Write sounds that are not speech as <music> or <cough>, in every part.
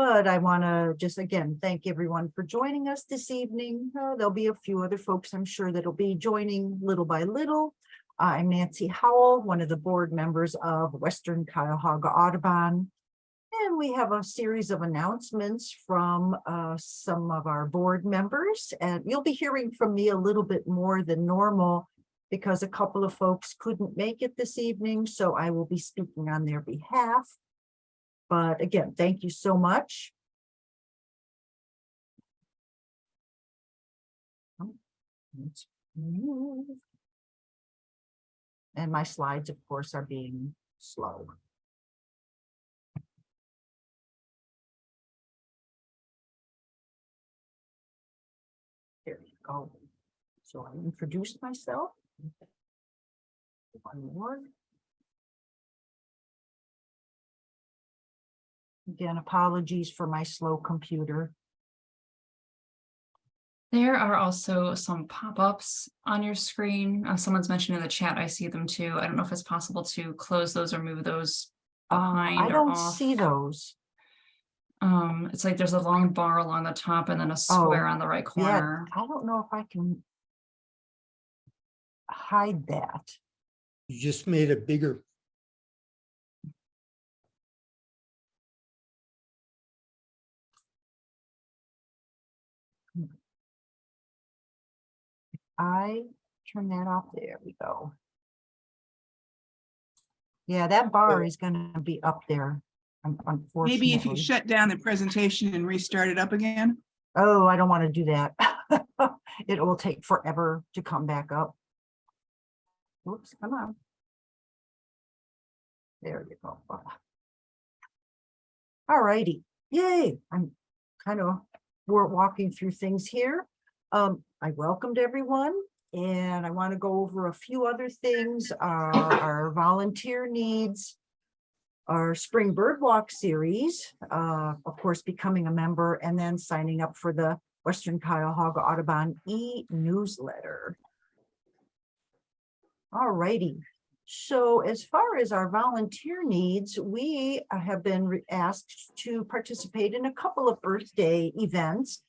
But I want to just again, thank everyone for joining us this evening. Uh, There'll be a few other folks, I'm sure that'll be joining little by little. I'm Nancy Howell, one of the board members of Western Cuyahoga Audubon. And we have a series of announcements from uh, some of our board members. And you'll be hearing from me a little bit more than normal because a couple of folks couldn't make it this evening, so I will be speaking on their behalf. But again, thank you so much. Oh. And my slides, of course, are being slow. There you go. So I introduced myself. One more. Again, apologies for my slow computer. There are also some pop-ups on your screen. Uh, someone's mentioned in the chat, I see them too. I don't know if it's possible to close those or move those Um, I don't off. see those. Um, it's like there's a long bar along the top and then a square on the right Oh, Yeah, corner. I don't know if I can hide that. You just made it bigger. I turn that off. There we go. Yeah, that bar is gonna be up there. Maybe if you shut down the presentation and restart it up again. Oh, I don't want to do that. <laughs> It will take forever to come back up. Whoops, come on. There you go. All righty, yay, I'm kind of, we're walking through things here. Um, I welcomed everyone and I want to go over a few other things, uh, our volunteer needs. Our spring bird walk series, uh, of course, becoming a member and then signing up for the Western Cuyahoga Audubon e-newsletter. All righty. So as far as our volunteer needs, we have been asked to participate in a couple of Earth Day events.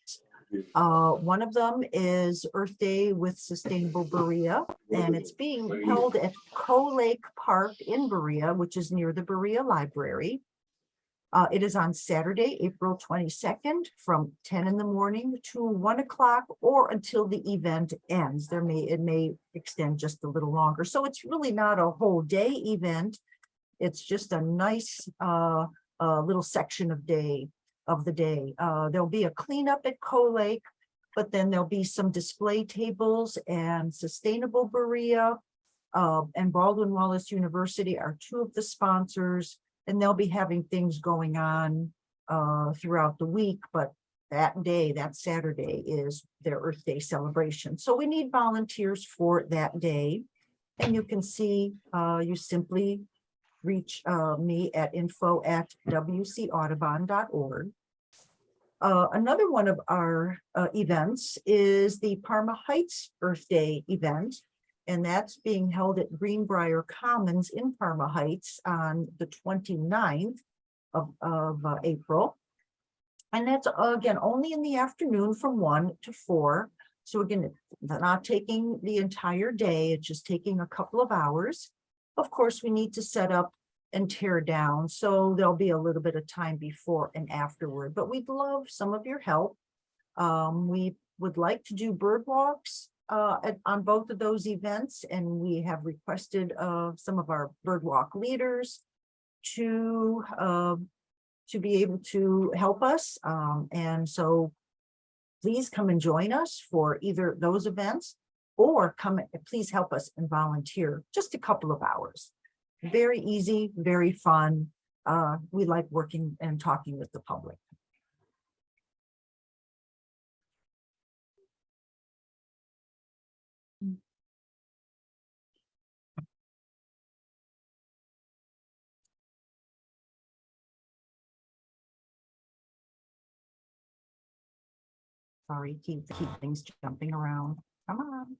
Uh, one of them is Earth Day with Sustainable Berea, and it's being held at Coe Lake Park in Berea, which is near the Berea Library. Uh, it is on Saturday, April twenty-second, from ten in the morning to one o'clock or until the event ends. There may, it may extend just a little longer. So it's really not a whole day event. It's just a nice, uh, uh, little section of day, of the day. Uh, there'll be a cleanup at Coe Lake, but then there'll be some display tables and sustainable Berea. Uh, and Baldwin Wallace University are two of the sponsors. And they'll be having things going on uh, throughout the week, but that day, that Saturday is their Earth Day celebration. So we need volunteers for that day. And you can see, uh, you simply reach uh, me at info at wcaudubon.org. Uh, another one of our uh, events is the Parma Heights Earth Day event. And that's being held at Greenbrier Commons in Parma Heights on the 29th of, of uh, April. And that's uh, again, only in the afternoon from one to four. So again, not taking the entire day, it's just taking a couple of hours. Of course, we need to set up and tear down, so there'll be a little bit of time before and afterward, but we'd love some of your help. Um, we would like to do bird walks uh, at, on both of those events, and we have requested of some of our bird walk leaders to uh, to be able to help us. Um, and so please come and join us for either those events or come, please help us and volunteer just a couple of hours. Very easy, very fun. Uh, we like working and talking with the public. Sorry, keep, keep things jumping around. Come on.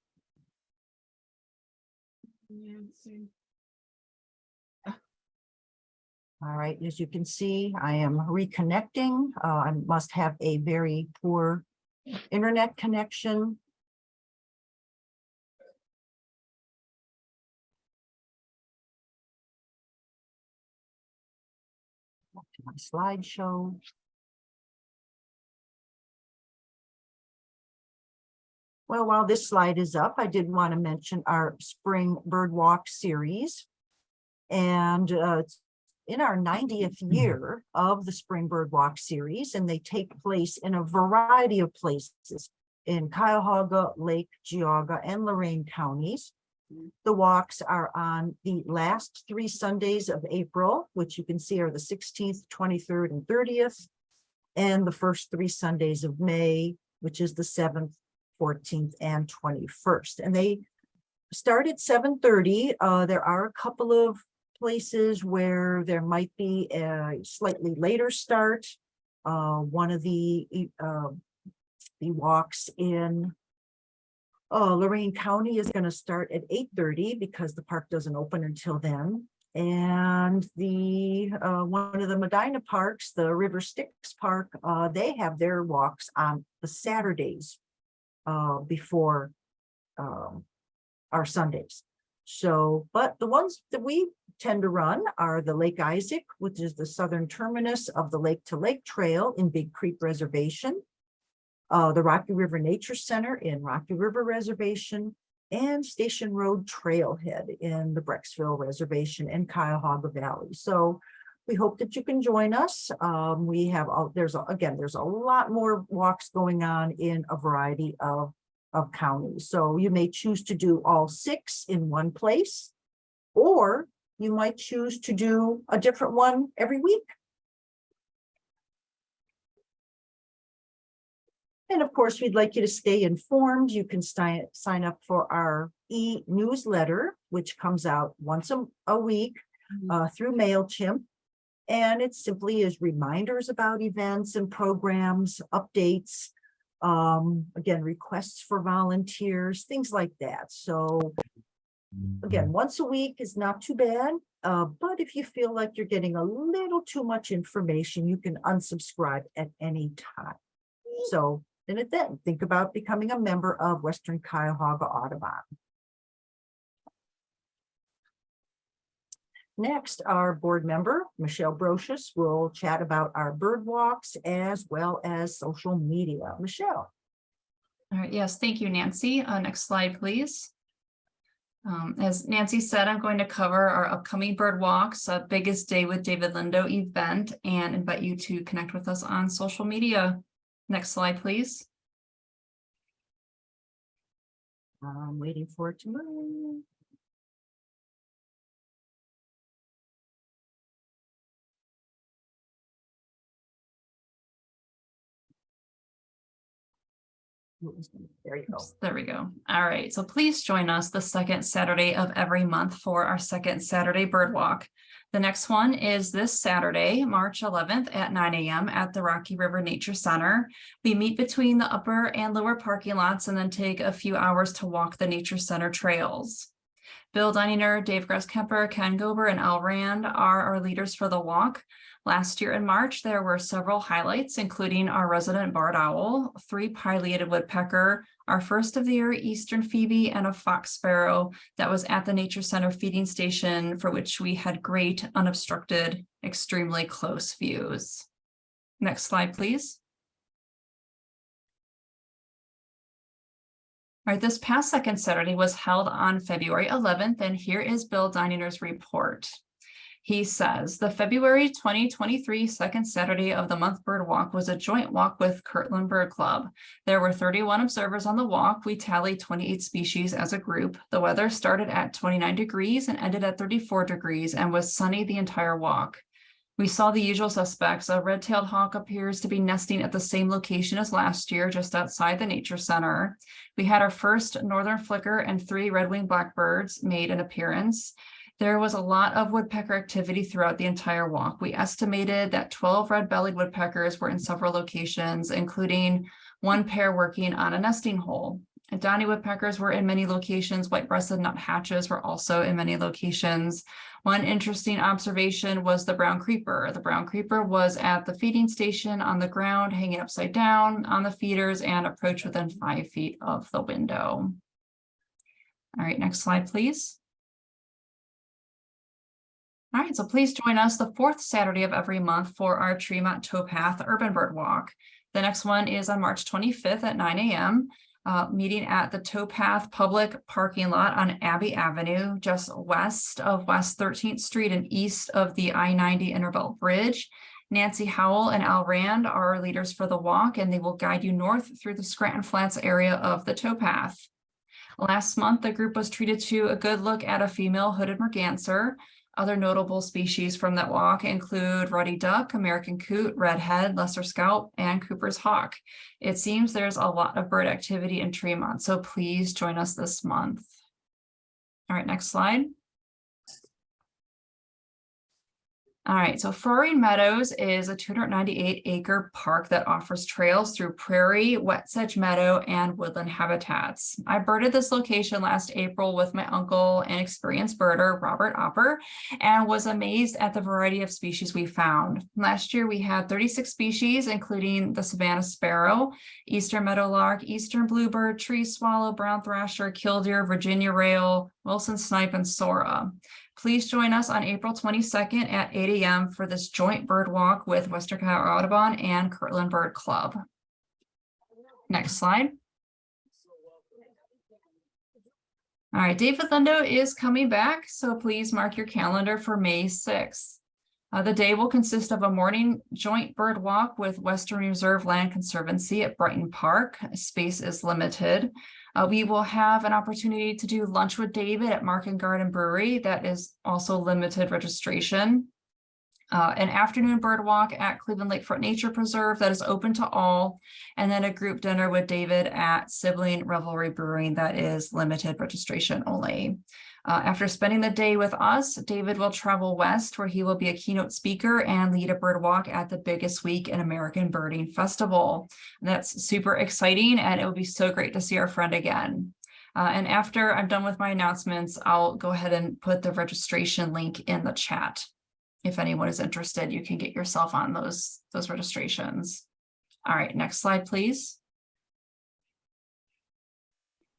All right, as you can see, I am reconnecting. Uh, I must have a very poor internet connection. Back to my slideshow. Well, while this slide is up, I did want to mention our spring bird walk series. And uh, it's in our ninetieth year of the Spring Bird Walk series, and they take place in a variety of places in Cuyahoga, Lake, Geauga, and Lorain counties. The walks are on the last three Sundays of April, which you can see are the sixteenth, twenty-third, and thirtieth. And the first three Sundays of May, which is the seventh, fourteenth, and twenty-first. And they start at seven thirty. Uh, there are a couple of places where there might be a slightly later start. Uh, one of the, uh, the walks in uh, Lorain County is going to start at eight thirty because the park doesn't open until then. And the, uh, one of the Medina parks, the River Styx Park, uh, they have their walks on the Saturdays uh, before um, our Sundays. So, but the ones that we tend to run are the Lake Isaac, which is the southern terminus of the Lake to Lake Trail in Big Creek Reservation. Uh, the Rocky River Nature Center in Rocky River Reservation and Station Road Trailhead in the Brecksville Reservation and Cuyahoga Valley. So we hope that you can join us. Um, we have, a- there's, a- again, there's a lot more walks going on in a variety of of counties. So you may choose to do all six in one place. Or you might choose to do a different one every week. And of course, we'd like you to stay informed. You can sign, up for our e-newsletter, which comes out once a, a week uh, through MailChimp. And it simply is reminders about events and programs, updates, um, again, requests for volunteers, things like that. So again, once a week is not too bad. Uh, but if you feel like you're getting a little too much information, you can unsubscribe at any time. So then it then think about becoming a member of Western Cuyahoga Audubon. Next, our board member, Michelle Brochus, will chat about our bird walks as well as social media. Michelle. All right, yes, thank you, Nancy. Uh, next slide, please. Um, as Nancy said, I'm going to cover our upcoming bird walks, uh, biggest day with David Lindo event and invite you to connect with us on social media. Next slide, please. I'm waiting for it to move. There you go. There we go. All right, so please join us the second Saturday of every month for our second Saturday bird walk. The next one is this Saturday, March eleventh at nine AM at the Rocky River Nature Center. We meet between the upper and lower parking lots and then take a few hours to walk the Nature Center trails. Bill Dunninger, Dave Grasskemper, Ken Gober, and Al Rand are our leaders for the walk. Last year in March, there were several highlights, including our resident barred owl, three pileated woodpecker, our first of the year eastern phoebe, and a fox sparrow that was at the Nature Center feeding station for which we had great unobstructed, extremely close views. Next slide, please. All right, this past second Saturday was held on February 11th, and here is Bill Dininger's report. He says the February 2023 second Saturday of the month bird walk was a joint walk with Kirtland Bird Club. There were 31 observers on the walk. We tallied 28 species as a group. The weather started at 29 degrees and ended at 34 degrees and was sunny the entire walk. We saw the usual suspects. A red-tailed hawk appears to be nesting at the same location as last year, just outside the nature center. We had our first northern flicker and three red-winged blackbirds made an appearance. There was a lot of woodpecker activity throughout the entire walk. We estimated that 12 red-bellied woodpeckers were in several locations, including one pair working on a nesting hole. Downy woodpeckers were in many locations. White-breasted nuthatches were also in many locations. One interesting observation was the brown creeper. The brown creeper was at the feeding station on the ground, hanging upside down on the feeders and approached within five feet of the window. All right, next slide, please. All right, so please join us the fourth Saturday of every month for our Tremont Towpath Urban Bird Walk. The next one is on March twenty-fifth at nine AM, uh, meeting at the Towpath Public Parking Lot on Abbey Avenue, just west of West Thirteenth Street and east of the I ninety Interbelt Bridge. Nancy Howell and Al Rand are our leaders for the walk, and they will guide you north through the Scranton Flats area of the towpath. Last month, the group was treated to a good look at a female hooded merganser. Other notable species from that walk include ruddy duck, American coot, redhead, lesser scaup, and Cooper's hawk. It seems there's a lot of bird activity in Tremont, so please join us this month. All right, next slide. All right, so Frohring Meadows is a two hundred ninety-eight acre park that offers trails through prairie, wet sedge meadow, and woodland habitats. I birded this location last April with my uncle and experienced birder, Robert Opper, and was amazed at the variety of species we found. Last year, we had thirty-six species, including the Savannah sparrow, eastern meadowlark, eastern bluebird, tree swallow, brown thrasher, killdeer, Virginia rail, Wilson snipe, and sora. Please join us on April twenty-second at eight AM for this joint bird walk with Western Cuyahoga Audubon and Kirtland Bird Club. Next slide. All right, David Lindo is coming back, so please mark your calendar for May sixth. Uh, the day will consist of a morning joint bird walk with Western Reserve Land Conservancy at Brighton Park. Space is limited. Uh, we will have an opportunity to do lunch with David at Market Garden Brewery. That is also limited registration. Uh, an afternoon bird walk at Cleveland Lakefront Nature Preserve that is open to all. And then a group dinner with David at Sibling Revelry Brewing that is limited registration only. Uh, after spending the day with us, David will travel west where he will be a keynote speaker and lead a bird walk at the biggest week in American Birding Festival. And That's super exciting and it will be so great to see our friend again. Uh, and after I'm done with my announcements, I'll go ahead and put the registration link in the chat. If anyone is interested, you can get yourself on those, those registrations. All right, next slide, please.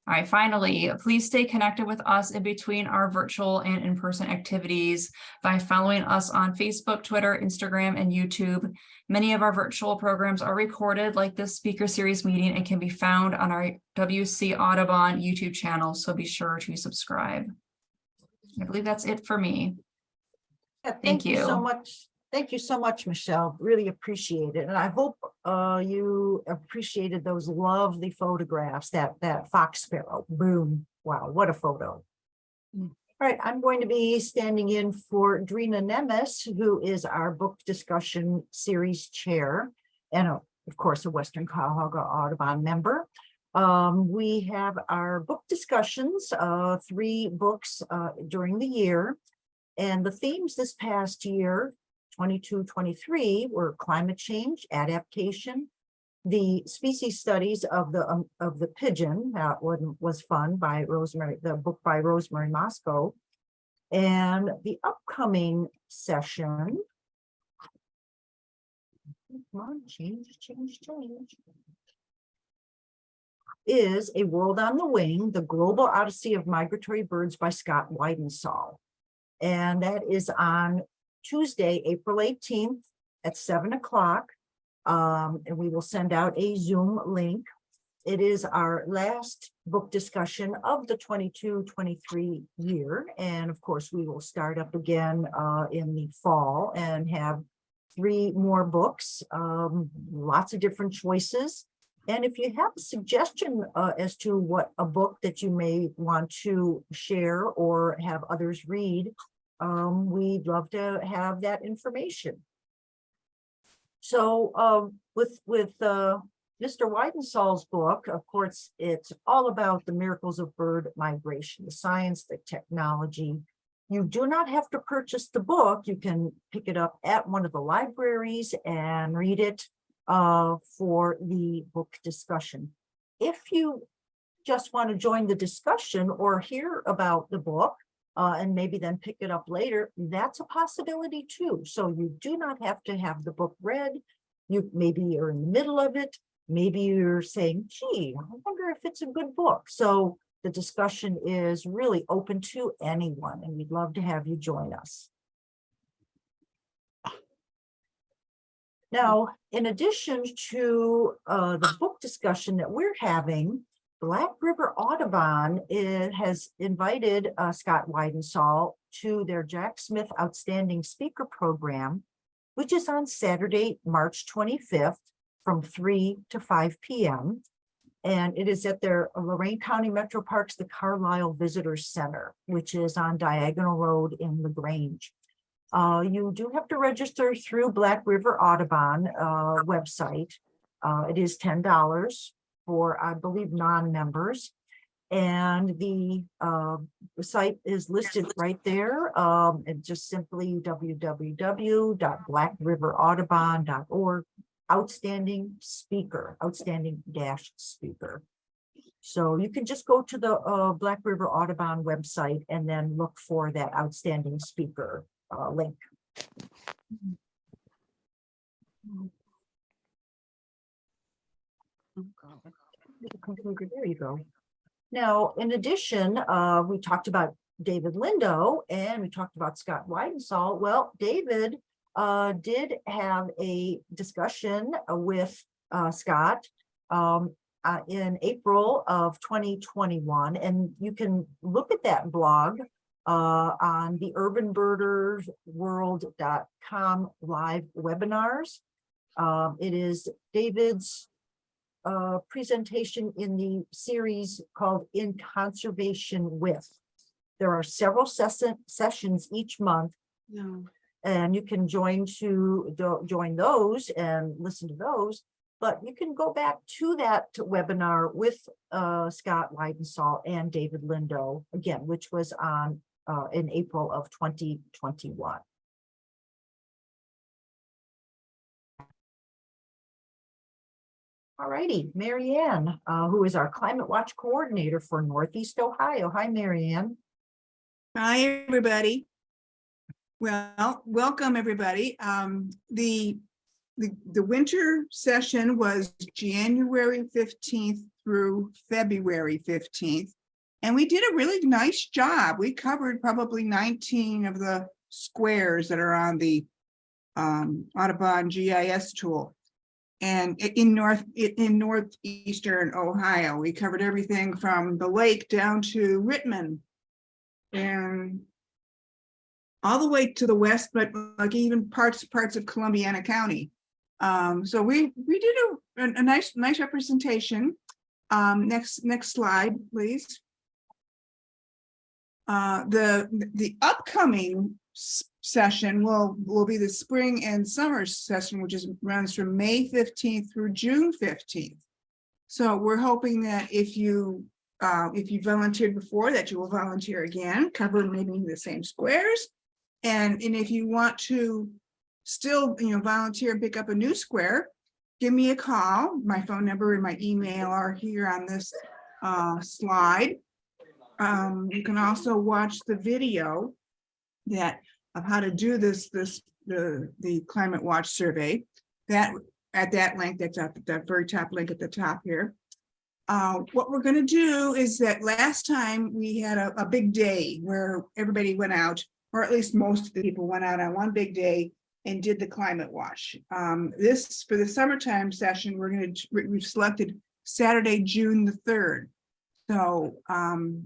All right, finally, please stay connected with us in between our virtual and in-person activities by following us on Facebook, Twitter, Instagram, and YouTube. Many of our virtual programs are recorded like this speaker series meeting and can be found on our WC Audubon YouTube channel, so be sure to subscribe. I believe that's it for me. Yeah, Thank you so much. Thank you so much, Michelle. Really appreciate it. And I hope uh you appreciated those lovely photographs, that that fox sparrow. Boom. Wow, what a photo. Mm. All right, I'm going to be standing in for Drina Nemes, who is our book discussion series chair. And uh, of course, a Western Cuyahoga Audubon member. Um, we have our book discussions, uh, three books uh during the year. And the themes this past year 22, 23 were climate change, adaptation, the species studies of the, um, of the pigeon, that one was fun by Rosemary, the book by Rosemary Mosco. And the upcoming session. Come on, change, change, change. Is A World on the Wing, The Global Odyssey of Migratory Birds by Scott Weidensaul. And that is on Tuesday, April eighteenth at seven o'clock. Um, and we will send out a Zoom link. It is our last book discussion of the 22-23 year. And of course, we will start up again uh in the fall and have three more books, um, lots of different choices. And if you have a suggestion uh as to what a book that you may want to share or have others read, um, we'd love to have that information. So, um, with, with, uh, Mr. Weidensaul's book, of course, it's all about the miracles of bird migration, the science, the technology. You do not have to purchase the book. You can pick it up at one of the libraries and read it, uh, for the book discussion. If you just want to join the discussion or hear about the book uh, and maybe then pick it up later, that's a possibility too. So you do not have to have the book read. You, maybe you're in the middle of it. Maybe you're saying, gee, I wonder if it's a good book. So the discussion is really open to anyone and we'd love to have you join us. Now, in addition to uh, the book discussion that we're having, Black River Audubon it has invited uh, Scott Weidensaul to their Jack Smith Outstanding Speaker Program, which is on Saturday, March 25th from 3 to 5 p.m. And it is at their Lorain County Metro Parks, the Carlisle Visitor Center, which is on Diagonal Road in LaGrange. Uh, you do have to register through Black River Audubon uh, website. Uh, it is ten dollars for, I believe, non-members. And the uh, site is listed right there. Um, and just simply www.blackriveraudubon.org. Outstanding speaker, outstanding dash speaker. So you can just go to the uh, Black River Audubon website and then look for that outstanding speaker uh, link. There you go. Now, in addition, uh, we talked about David Lindo and we talked about Scott Weidensaul. Well, David uh, did have a discussion uh, with uh, Scott um, uh, in April of 2021, and you can look at that blog uh, on the urbanbirdersworld.com live webinars. Um, it is David's uh, presentation in the series called In Conservation With. There are several session, sessions each month No. and you can join to join those and listen to those. But you can go back to that webinar with uh, Scott Weidensaul and David Lindo again, which was on uh, in April of 2021. All righty, Marianne, uh, who is our Climate Watch Coordinator for Northeast Ohio. Hi, Marianne. Hi, everybody. Well, welcome, everybody. Um, the, the, the winter session was January fifteenth through February fifteenth. And we did a really nice job. We covered probably nineteen of the squares that are on the um, Audubon GIS tool. And in north, in northeastern Ohio, we covered everything from the lake down to Rittman. And all the way to the west, but like even parts, parts of Columbiana County. Um, so we, we did a, a- nice, nice representation. Um, next, next slide, please. Uh, the, the upcoming session will, will be the spring and summer session, which is runs from May fifteenth through June fifteenth. So we're hoping that if you, uh, if you volunteered before, that you will volunteer again, cover maybe the same squares. And, and if you want to still, you know, volunteer and pick up a new square, give me a call. My phone number and my email are here on this uh, slide. Um, you can also watch the video that of how to do this, this, the, the climate watch survey. That, at that link, that's at that very top link at the top here. Uh, what we're gonna do is that last time we had a, a big day where everybody went out, or at least most of the people went out on one big day and did the climate watch. Um, this, for the summertime session, we're gonna, we- we've selected Saturday, June the third. So, um,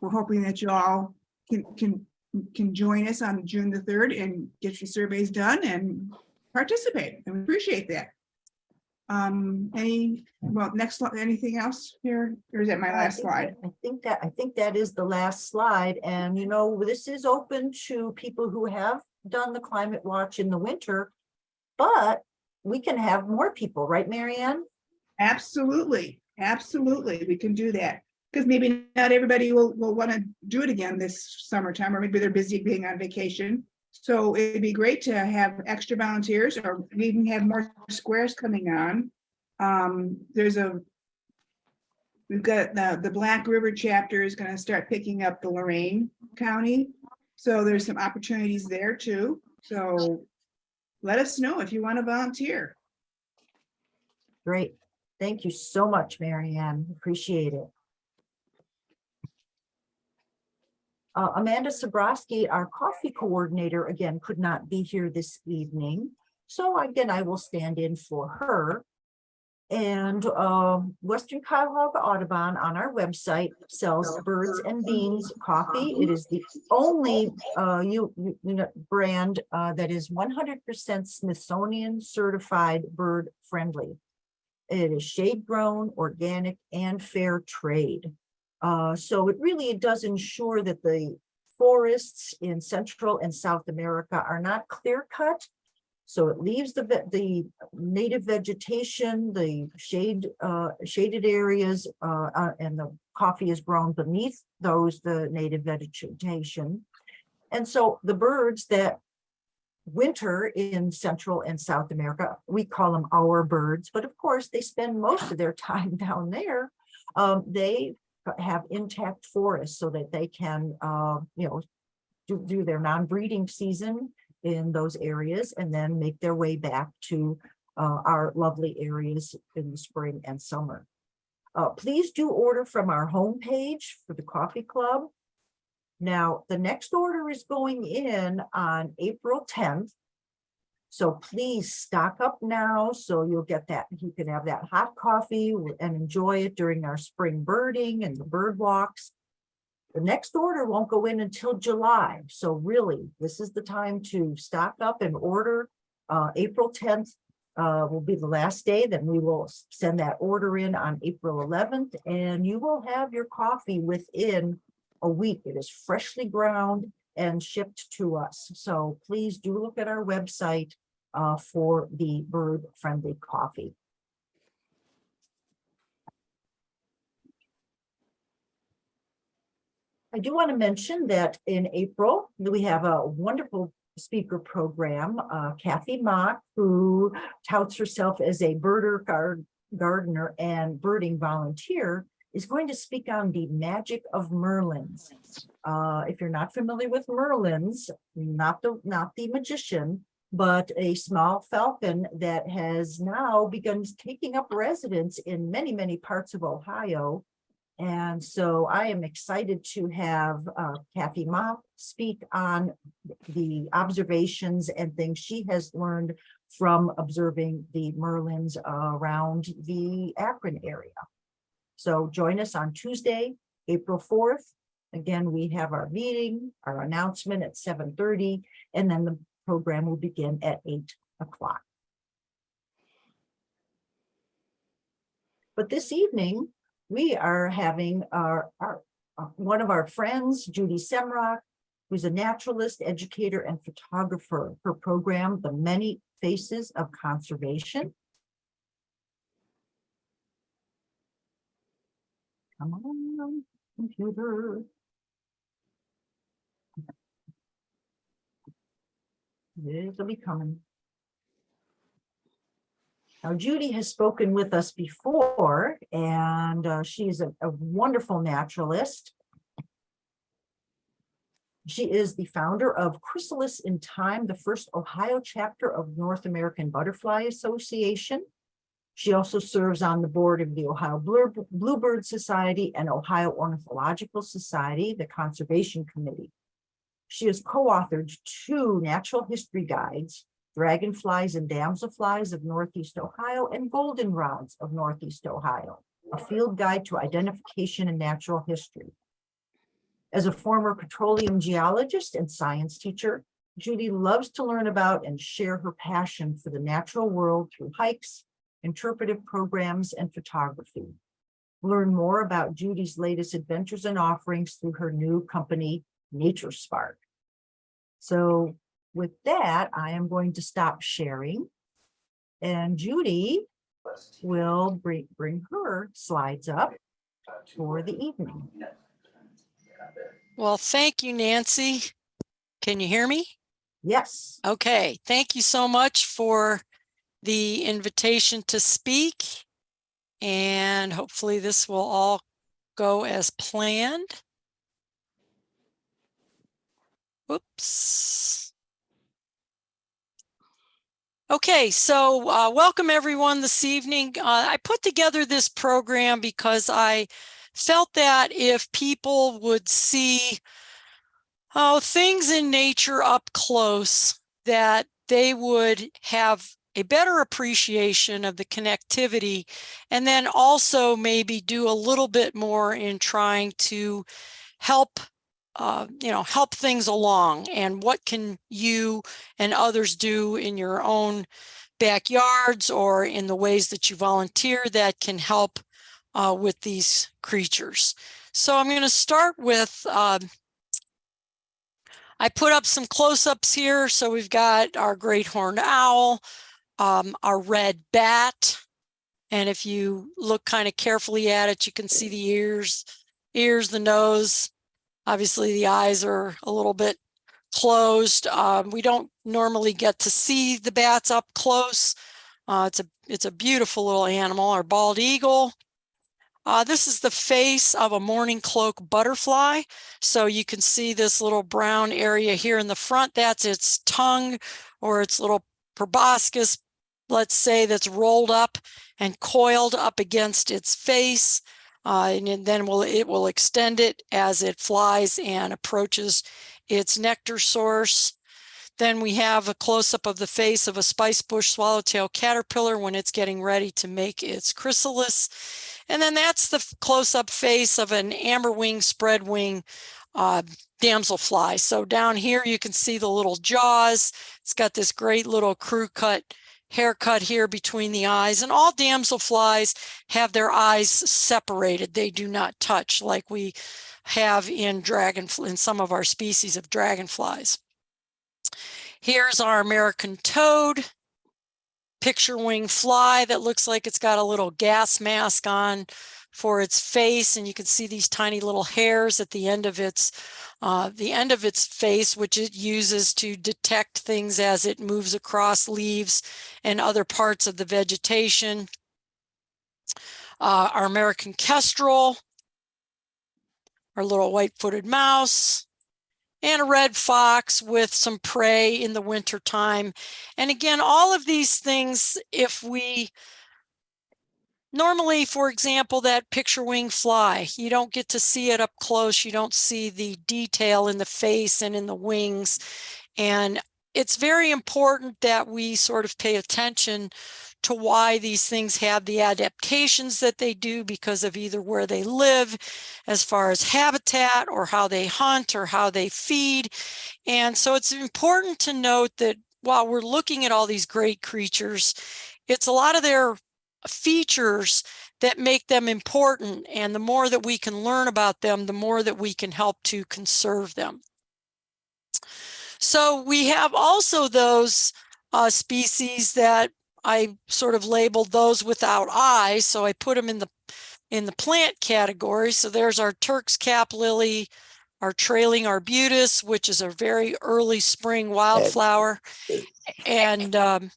we're hoping that you all can, can, can join us on June the third and get your surveys done and participate, and we appreciate that. Um, any, well, next, slide. anything else here, or is that my last think slide? that- I think that, I think that is the last slide. And you know, this is open to people who have done the climate watch in the winter. But we can have more people, right, Marianne? Absolutely, absolutely, we can do that. Because maybe not everybody will, will want to do it again this summertime, or maybe they're busy being on vacation. So it'd be great to have extra volunteers, or we even have more squares coming on. Um, there's a We've got the, the Black River chapter is gonna start picking up the Lorain County. So there's some opportunities there too. So let us know if you want to volunteer. Great. Thank you so much, Mary Ann. Appreciate it. Uh, Amanda Sabrowski, our coffee coordinator, again, could not be here this evening. So again, I will stand in for her. And um, Western Cuyahoga Audubon on our website sells birds and beans coffee. It is the only uh, you, you know, brand uh, that is one hundred percent Smithsonian certified bird friendly. It is shade grown, organic and fair trade. Uh, so it really does ensure that the forests in Central and South America are not clear cut. So it leaves the, the native vegetation, the shade, uh, shaded areas, uh, uh, and the coffee is grown beneath those, the native vegetation. And so the birds that winter in Central and South America, we call them our birds, but of course they spend most of their <laughs> time down there. Um, they have intact forests so that they can, uh, you know, do, do their non-breeding season in those areas and then make their way back to uh, our lovely areas in the spring and summer. Uh, please do order from our homepage for the coffee club. Now, the next order is going in on April tenth. So please stock up now, so you'll get that, you can have that hot coffee and enjoy it during our spring birding and the bird walks. The next order won't go in until July, so really, this is the time to stock up and order. Uh, April tenth uh, will be the last day, then we will send that order in on April eleventh, and you will have your coffee within a week. It is freshly ground and shipped to us. So please do look at our website uh, for the bird-friendly coffee. I do want to mention that in April, we have a wonderful speaker program, uh, Kathy Mock, who touts herself as a birder gardener and birding volunteer, is going to speak on the magic of Merlins. Uh, if you're not familiar with Merlins, not the, not the magician, but a small falcon that has now begun taking up residence in many, many parts of Ohio. And so I am excited to have uh, Kathy Mock speak on the observations and things she has learned from observing the Merlins around the Akron area. So join us on Tuesday, April fourth. Again, we have our meeting, our announcement at seven thirty, and then the program will begin at eight o'clock. But this evening, we are having our, our, uh, one of our friends, Judy Semrock, who's a naturalist, educator, and photographer. Her program, The Many Faces of Conservation. Come on, computer. It'll be coming. Now Judy has spoken with us before and uh, she is a, a wonderful naturalist. She is the founder of Chrysalis in Time, the first Ohio chapter of North American Butterfly Association. She also serves on the board of the Ohio Bluebird Society and Ohio Ornithological Society, the Conservation Committee. She has co-authored two natural history guides, Dragonflies and Damselflies of Northeast Ohio and Goldenrods of Northeast Ohio, a field guide to identification and natural history. As a former petroleum geologist and science teacher, Judy loves to learn about and share her passion for the natural world through hikes, interpretive programs, and photography. Learn more about Judy's latest adventures and offerings through her new company, Nature Spark. So with that, I am going to stop sharing. And Judy will bring, bring her slides up for the evening. Well, thank you, Nancy. Can you hear me? Yes, Okay, thank you so much for the invitation to speak. And hopefully this will all go as planned. Whoops. Okay, so uh, welcome everyone this evening. Uh, I put together this program because I felt that if people would see oh, things in nature up close, that they would have a better appreciation of the connectivity and then also maybe do a little bit more in trying to help uh, you know help things along and what can you and others do in your own backyards or in the ways that you volunteer that can help uh, with these creatures so i'm going to start with uh, I put up some close-ups here. So we've got our great horned owl, um, our red bat. And if you look kind of carefully at it, you can see the ears, ears, the nose. Obviously the eyes are a little bit closed. Um, we don't normally get to see the bats up close. Uh, it's a it's a beautiful little animal, our bald eagle. Uh, this is the face of a mourning cloak butterfly. So you can see this little brown area here in the front. That's its tongue or its little proboscis, let's say, that's rolled up and coiled up against its face. Uh, and then will it will extend it as it flies and approaches its nectar source. Then we have a close-up of the face of a spice bush swallowtail caterpillar when it's getting ready to make its chrysalis. And then that's the close-up face of an amberwing spreadwing uh, damselfly. So down here you can see the little jaws. It's got this great little crew cut haircut here between the eyes and all damselflies have their eyes separated. They do not touch like we have in dragon in some of our species of dragonflies. Here's our American toad picture wing fly that looks like it's got a little gas mask on for its face and you can see these tiny little hairs at the end of its uh, the end of its face which it uses to detect things as it moves across leaves and other parts of the vegetation. Uh, our American kestrel, our little white-footed mouse, and a red fox with some prey in the winter time. And again, all of these things, if we normally, for example, that picture wing fly, you don't get to see it up close. You don't see the detail in the face and in the wings. And it's very important that we sort of pay attention to why these things have the adaptations that they do because of either where they live as far as habitat or how they hunt or how they feed. And so it's important to note that while we're looking at all these great creatures, it's a lot of their features that make them important. And the more that we can learn about them, the more that we can help to conserve them. So we have also those uh, species that I sort of labeled those without eyes, so I put them in the in the plant category. So there's our Turk's cap lily, our trailing arbutus, which is a very early spring wildflower. And um,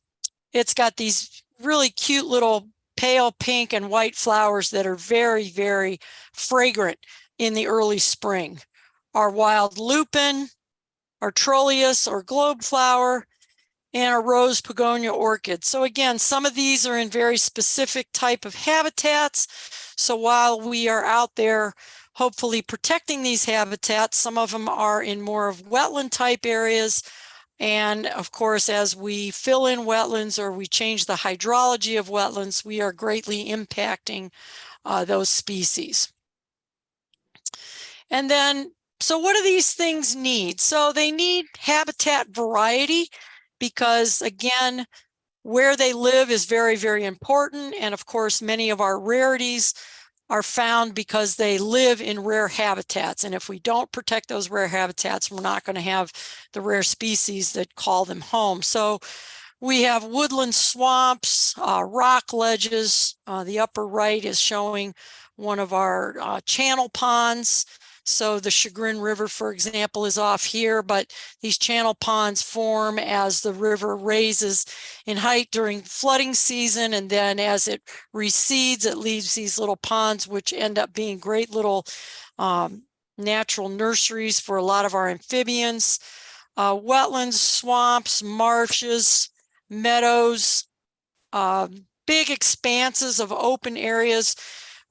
it's got these really cute little pale pink and white flowers that are very, very fragrant in the early spring. Our wild lupin, our trollius or globe flower, and a rose pogonia orchid. So again, some of these are in very specific type of habitats. So while we are out there hopefully protecting these habitats, some of them are in more of wetland type areas. And of course, as we fill in wetlands or we change the hydrology of wetlands, we are greatly impacting uh, those species. And then, so what do these things need? So they need habitat variety because again, where they live is very, very important. And of course, many of our rarities are found because they live in rare habitats. And if we don't protect those rare habitats, we're not going to have the rare species that call them home. So we have woodland swamps, uh, rock ledges. Uh, the upper right is showing one of our uh, channel ponds. So the Chagrin River, for example, is off here, but these channel ponds form as the river raises in height during flooding season. And then as it recedes, it leaves these little ponds, which end up being great little um, natural nurseries for a lot of our amphibians. Uh, wetlands, swamps, marshes, meadows, um, big expanses of open areas,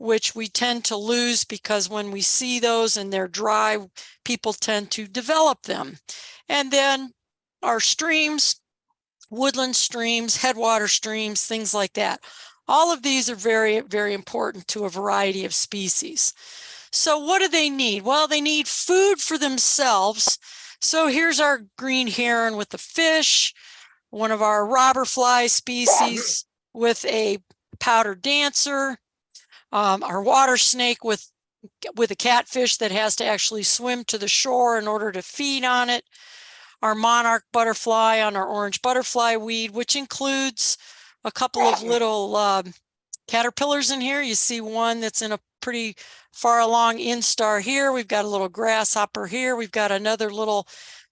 which we tend to lose because when we see those and they're dry, people tend to develop them. And then our streams, woodland streams, headwater streams, things like that. All of these are very, very important to a variety of species. So what do they need? Well, they need food for themselves. So here's our green heron with the fish, one of our robber fly species with a powder dancer, um, our water snake with with a catfish that has to actually swim to the shore in order to feed on it, our monarch butterfly on our orange butterfly weed, which includes a couple of little um, caterpillars in here. You see one that's in a pretty far along instar here. We've got a little grasshopper here. We've got another little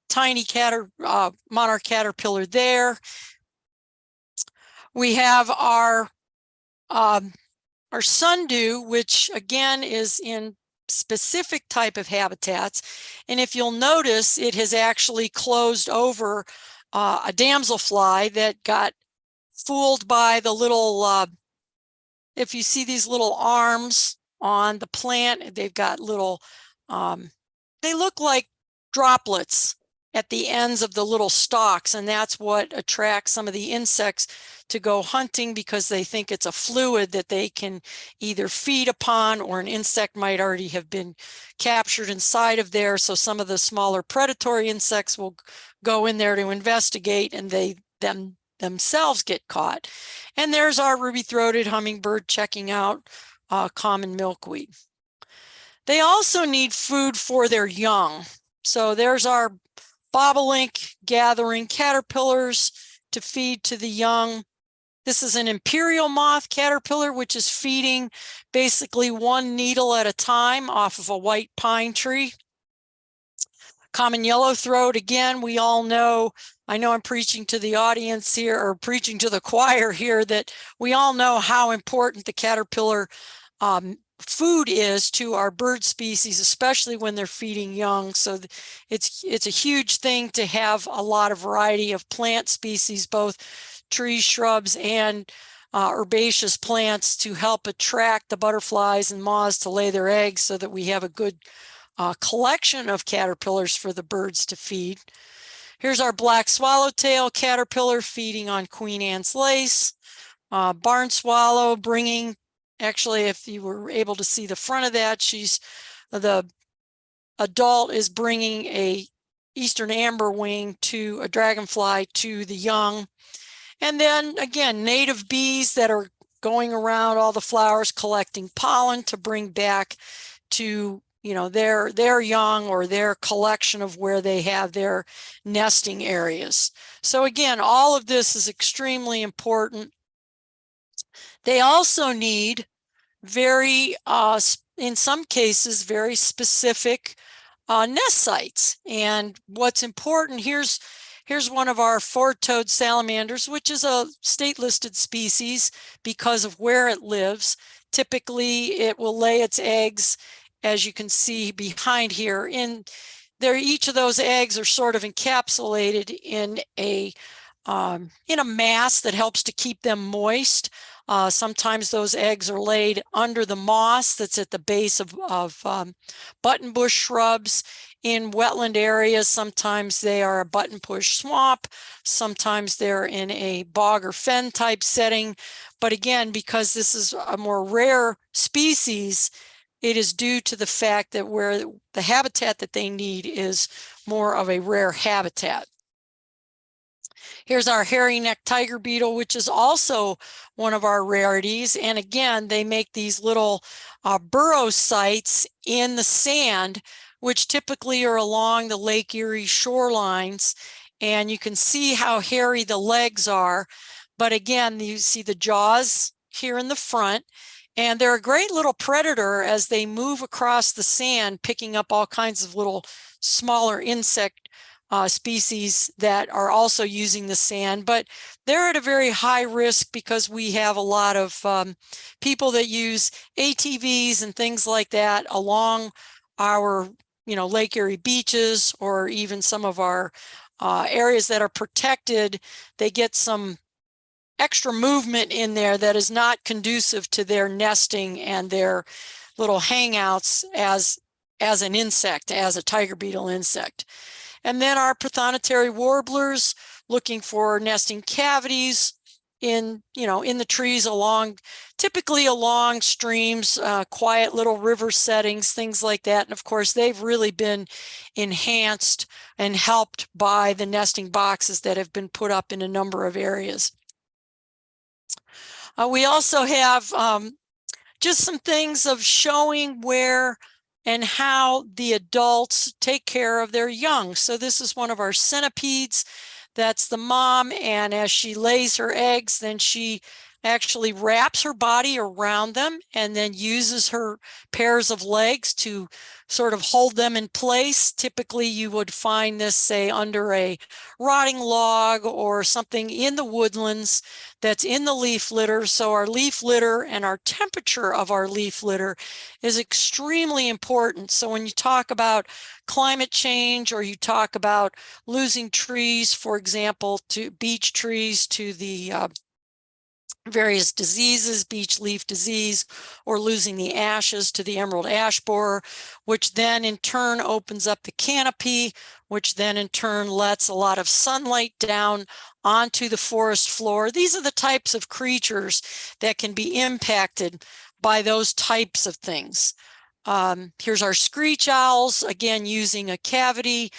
tiny cater, uh, monarch caterpillar there. We have our um, our sundew, which again is in specific type of habitats. And if you'll notice, it has actually closed over uh, a damselfly that got fooled by the little, uh, if you see these little arms on the plant, they've got little, um, they look like droplets at the ends of the little stalks. And that's what attracts some of the insects to go hunting because they think it's a fluid that they can either feed upon or an insect might already have been captured inside of there. So some of the smaller predatory insects will go in there to investigate and they them themselves get caught. And there's our ruby-throated hummingbird checking out uh, common milkweed. They also need food for their young. So there's our bobolink gathering caterpillars to feed to the young. This is an imperial moth caterpillar, which is feeding basically one needle at a time off of a white pine tree. Common yellow throat, again, we all know, I know I'm preaching to the audience here or preaching to the <laughs> choir here that we all know how important the caterpillar um, food is to our bird species, especially when they're feeding young. So it's it's a huge thing to have a lot of variety of plant species, both trees, shrubs, and uh, herbaceous plants to help attract the butterflies and moths to lay their eggs so that we have a good uh, collection of caterpillars for the birds to feed. Here's our black swallowtail caterpillar feeding on Queen Anne's lace. Uh, barn swallow bringing Actually, if you were able to see the front of that, she's the adult is bringing a eastern amber wing to a dragonfly to the young. And then again, native bees that are going around all the flowers collecting pollen to bring back to you know their their young or their collection of where they have their nesting areas. So again, all of this is extremely important. They also need very, uh, in some cases, very specific uh, nest sites. And what's important, here's, here's one of our four-toed salamanders, which is a state listed species because of where it lives. Typically, it will lay its eggs, as you can see behind here, in there, each of those eggs are sort of encapsulated in a um, in a mass that helps to keep them moist. Uh, sometimes those eggs are laid under the moss that's at the base of, of um, buttonbush shrubs in wetland areas. Sometimes they are a buttonbush swamp. Sometimes they're in a bog or fen type setting. But again, because this is a more rare species, it is due to the fact that where the habitat that they need is more of a rare habitat. Here's our hairy neck tiger beetle, which is also one of our rarities. And again, they make these little uh, burrow sites in the sand, which typically are along the Lake Erie shorelines. And you can see how hairy the legs are. But again, you see the jaws here in the front. And they're a great little predator as they move across the sand, picking up all kinds of little smaller insect uh, species that are also using the sand, but they're at a very high risk because we have a lot of um, people that use ATVs and things like that along our, you know, Lake Erie beaches or even some of our uh, areas that are protected. They get some extra movement in there that is not conducive to their nesting and their little hangouts as as an insect, as a tiger beetle insect. And then our prothonotary warblers looking for nesting cavities in, you know, in the trees along, typically along streams, uh, quiet little river settings, things like that. And of course, they've really been enhanced and helped by the nesting boxes that have been put up in a number of areas. Uh, we also have um, just some things of showing where and how the adults take care of their young. So this is one of our centipedes. That's the mom. And as she lays her eggs, then she actually wraps her body around them and then uses her pairs of legs to sort of hold them in place. Typically, you would find this, say, under a rotting log or something in the woodlands that's in the leaf litter. So our leaf litter and our temperature of our leaf litter is extremely important. So when you talk about climate change or you talk about losing trees, for example, to beech trees to the uh, various diseases, beech leaf disease, or losing the ashes to the emerald ash borer, which then in turn opens up the canopy, which then in turn lets a lot of sunlight down onto the forest floor. These are the types of creatures that can be impacted by those types of things. Um, here's our screech owls, again, using a cavity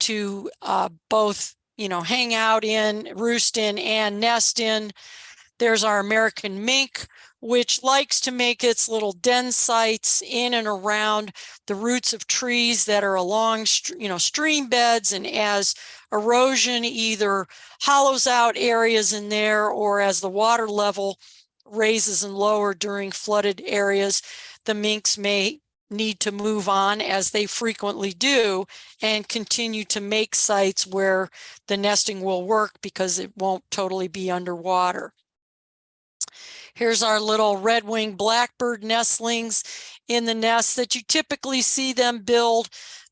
to uh, both, you know, hang out in, roost in, and nest in. There's our American mink, which likes to make its little den sites in and around the roots of trees that are along, you know, stream beds. And as erosion either hollows out areas in there or as the water level raises and lower during flooded areas, the minks may need to move on as they frequently do and continue to make sites where the nesting will work because it won't totally be underwater. Here's our little red-winged blackbird nestlings in the nest that you typically see them build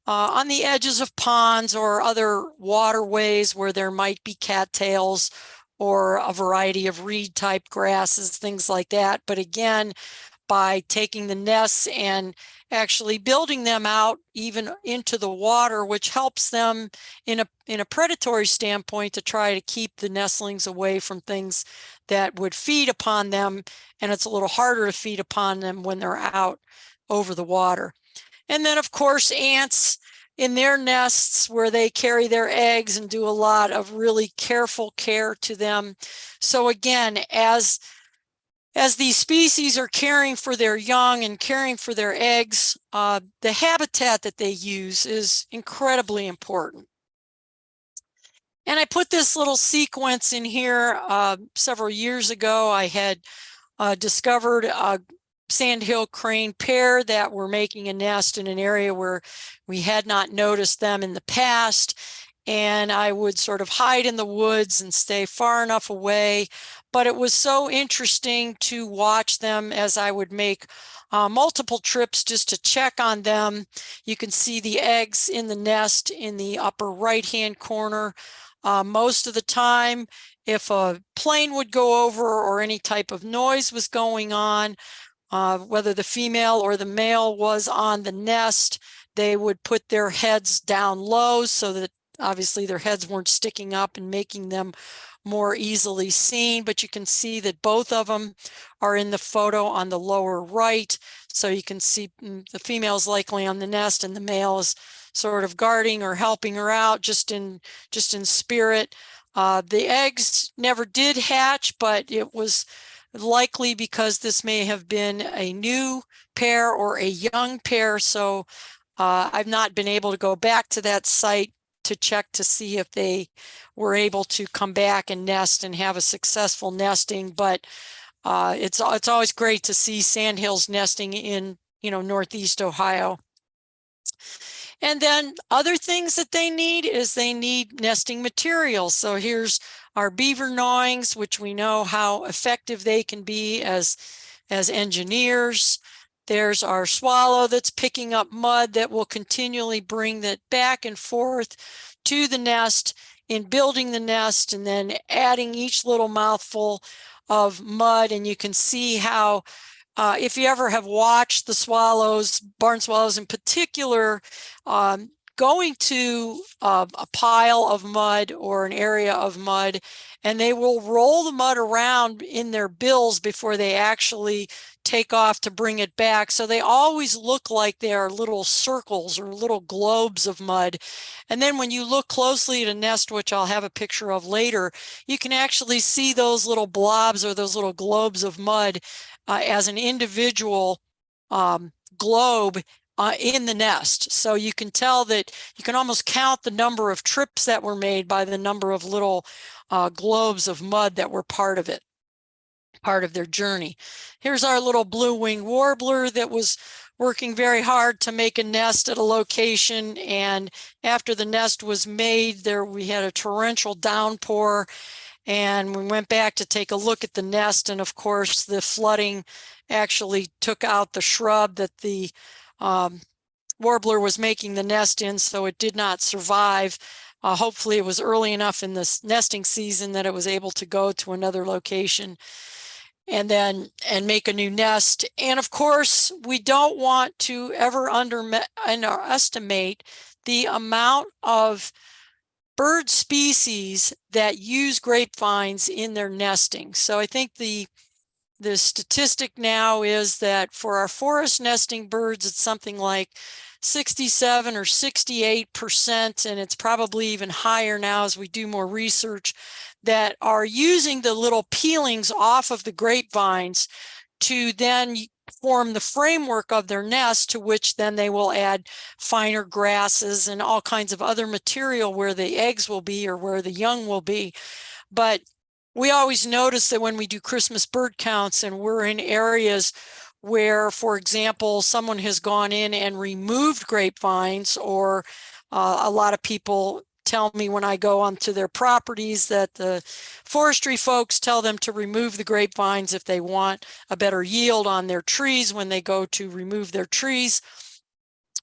uh, on the edges of ponds or other waterways where there might be cattails or a variety of reed type grasses, things like that. But again, by taking the nests and actually building them out even into the water, which helps them in a in a predatory standpoint to try to keep the nestlings away from things that would feed upon them. And it's a little harder to feed upon them when they're out over the water. And then of course, ants in their nests where they carry their eggs and do a lot of really careful care to them. So again, as as these species are caring for their young and caring for their eggs, uh, the habitat that they use is incredibly important. And I put this little sequence in here uh, several years ago. I had uh, discovered a sandhill crane pair that were making a nest in an area where we had not noticed them in the past. And I would sort of hide in the woods and stay far enough away but it was so interesting to watch them as I would make uh, multiple trips just to check on them. You can see the eggs in the nest in the upper right hand corner. Uh, most of the time, if a plane would go over or any type of noise was going on, uh, whether the female or the male was on the nest, they would put their heads down low so that obviously their heads weren't sticking up and making them more easily seen, but you can see that both of them are in the photo on the lower right. So you can see mm, the female is likely on the nest and the male is sort of guarding or helping her out just in just in spirit. Uh, the eggs never did hatch, but it was likely because this may have been a new pair or a young pair. So uh, I've not been able to go back to that site to check to see if they were able to come back and nest and have a successful nesting. But uh, it's, it's always great to see sandhills nesting in, you know, Northeast Ohio. And then other things that they need is they need nesting materials. So here's our beaver gnawings, which we know how effective they can be as, as engineers. There's our swallow that's picking up mud that will continually bring that back and forth to the nest in building the nest and then adding each little mouthful of mud. And you can see how, uh, if you ever have watched the swallows, barn swallows in particular, um, going to uh, a pile of mud or an area of mud, and they will roll the mud around in their bills before they actually take off to bring it back. So they always look like they are little circles or little globes of mud. And then when you look closely at a nest, which I'll have a picture of later, you can actually see those little blobs or those little globes of mud uh, as an individual um, globe uh, in the nest. So you can tell that you can almost count the number of trips that were made by the number of little uh, globes of mud that were part of it, part of their journey. Here's our little blue wing warbler that was working very hard to make a nest at a location. And after the nest was made there, we had a torrential downpour and we went back to take a look at the nest. And of course, the flooding actually took out the shrub that the um, warbler was making the nest in, so it did not survive. Uh, hopefully it was early enough in this nesting season that it was able to go to another location and then and make a new nest. And of course, we don't want to ever under underestimate the amount of bird species that use grapevines in their nesting. So I think the the statistic now is that for our forest nesting birds, it's something like 67 or 68 percent, and it's probably even higher now as we do more research that are using the little peelings off of the grapevines to then form the framework of their nest to which then they will add finer grasses and all kinds of other material where the eggs will be or where the young will be. But we always notice that when we do Christmas bird counts and we're in areas where, for example, someone has gone in and removed grapevines or uh, a lot of people tell me when I go onto their properties that the forestry folks tell them to remove the grapevines if they want a better yield on their trees when they go to remove their trees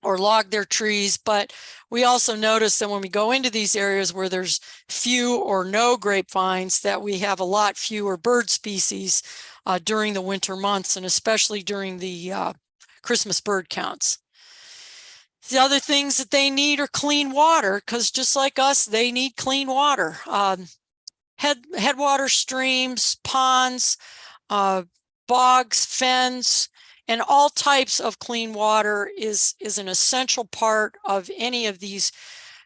or log their trees. But we also notice that when we go into these areas where there's few or no grapevines, that we have a lot fewer bird species uh, during the winter months and especially during the uh, Christmas bird counts. The other things that they need are clean water because just like us, they need clean water. Um, head, headwater streams, ponds, uh, bogs, fens, and all types of clean water is, is an essential part of any of these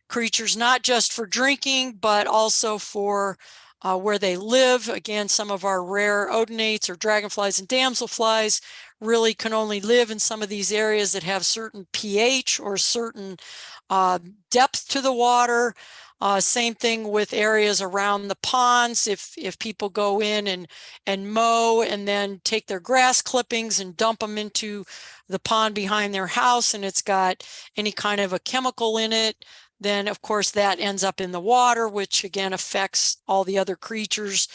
creatures, not just for drinking, but also for uh, where they live. Again, some of our rare odonates or dragonflies and damselflies really can only live in some of these areas that have certain pH or certain uh, depth to the water. Uh, same thing with areas around the ponds. If if people go in and and mow and then take their grass clippings and dump them into the pond behind their house and it's got any kind of a chemical in it, then of course that ends up in the water, which again affects all the other creatures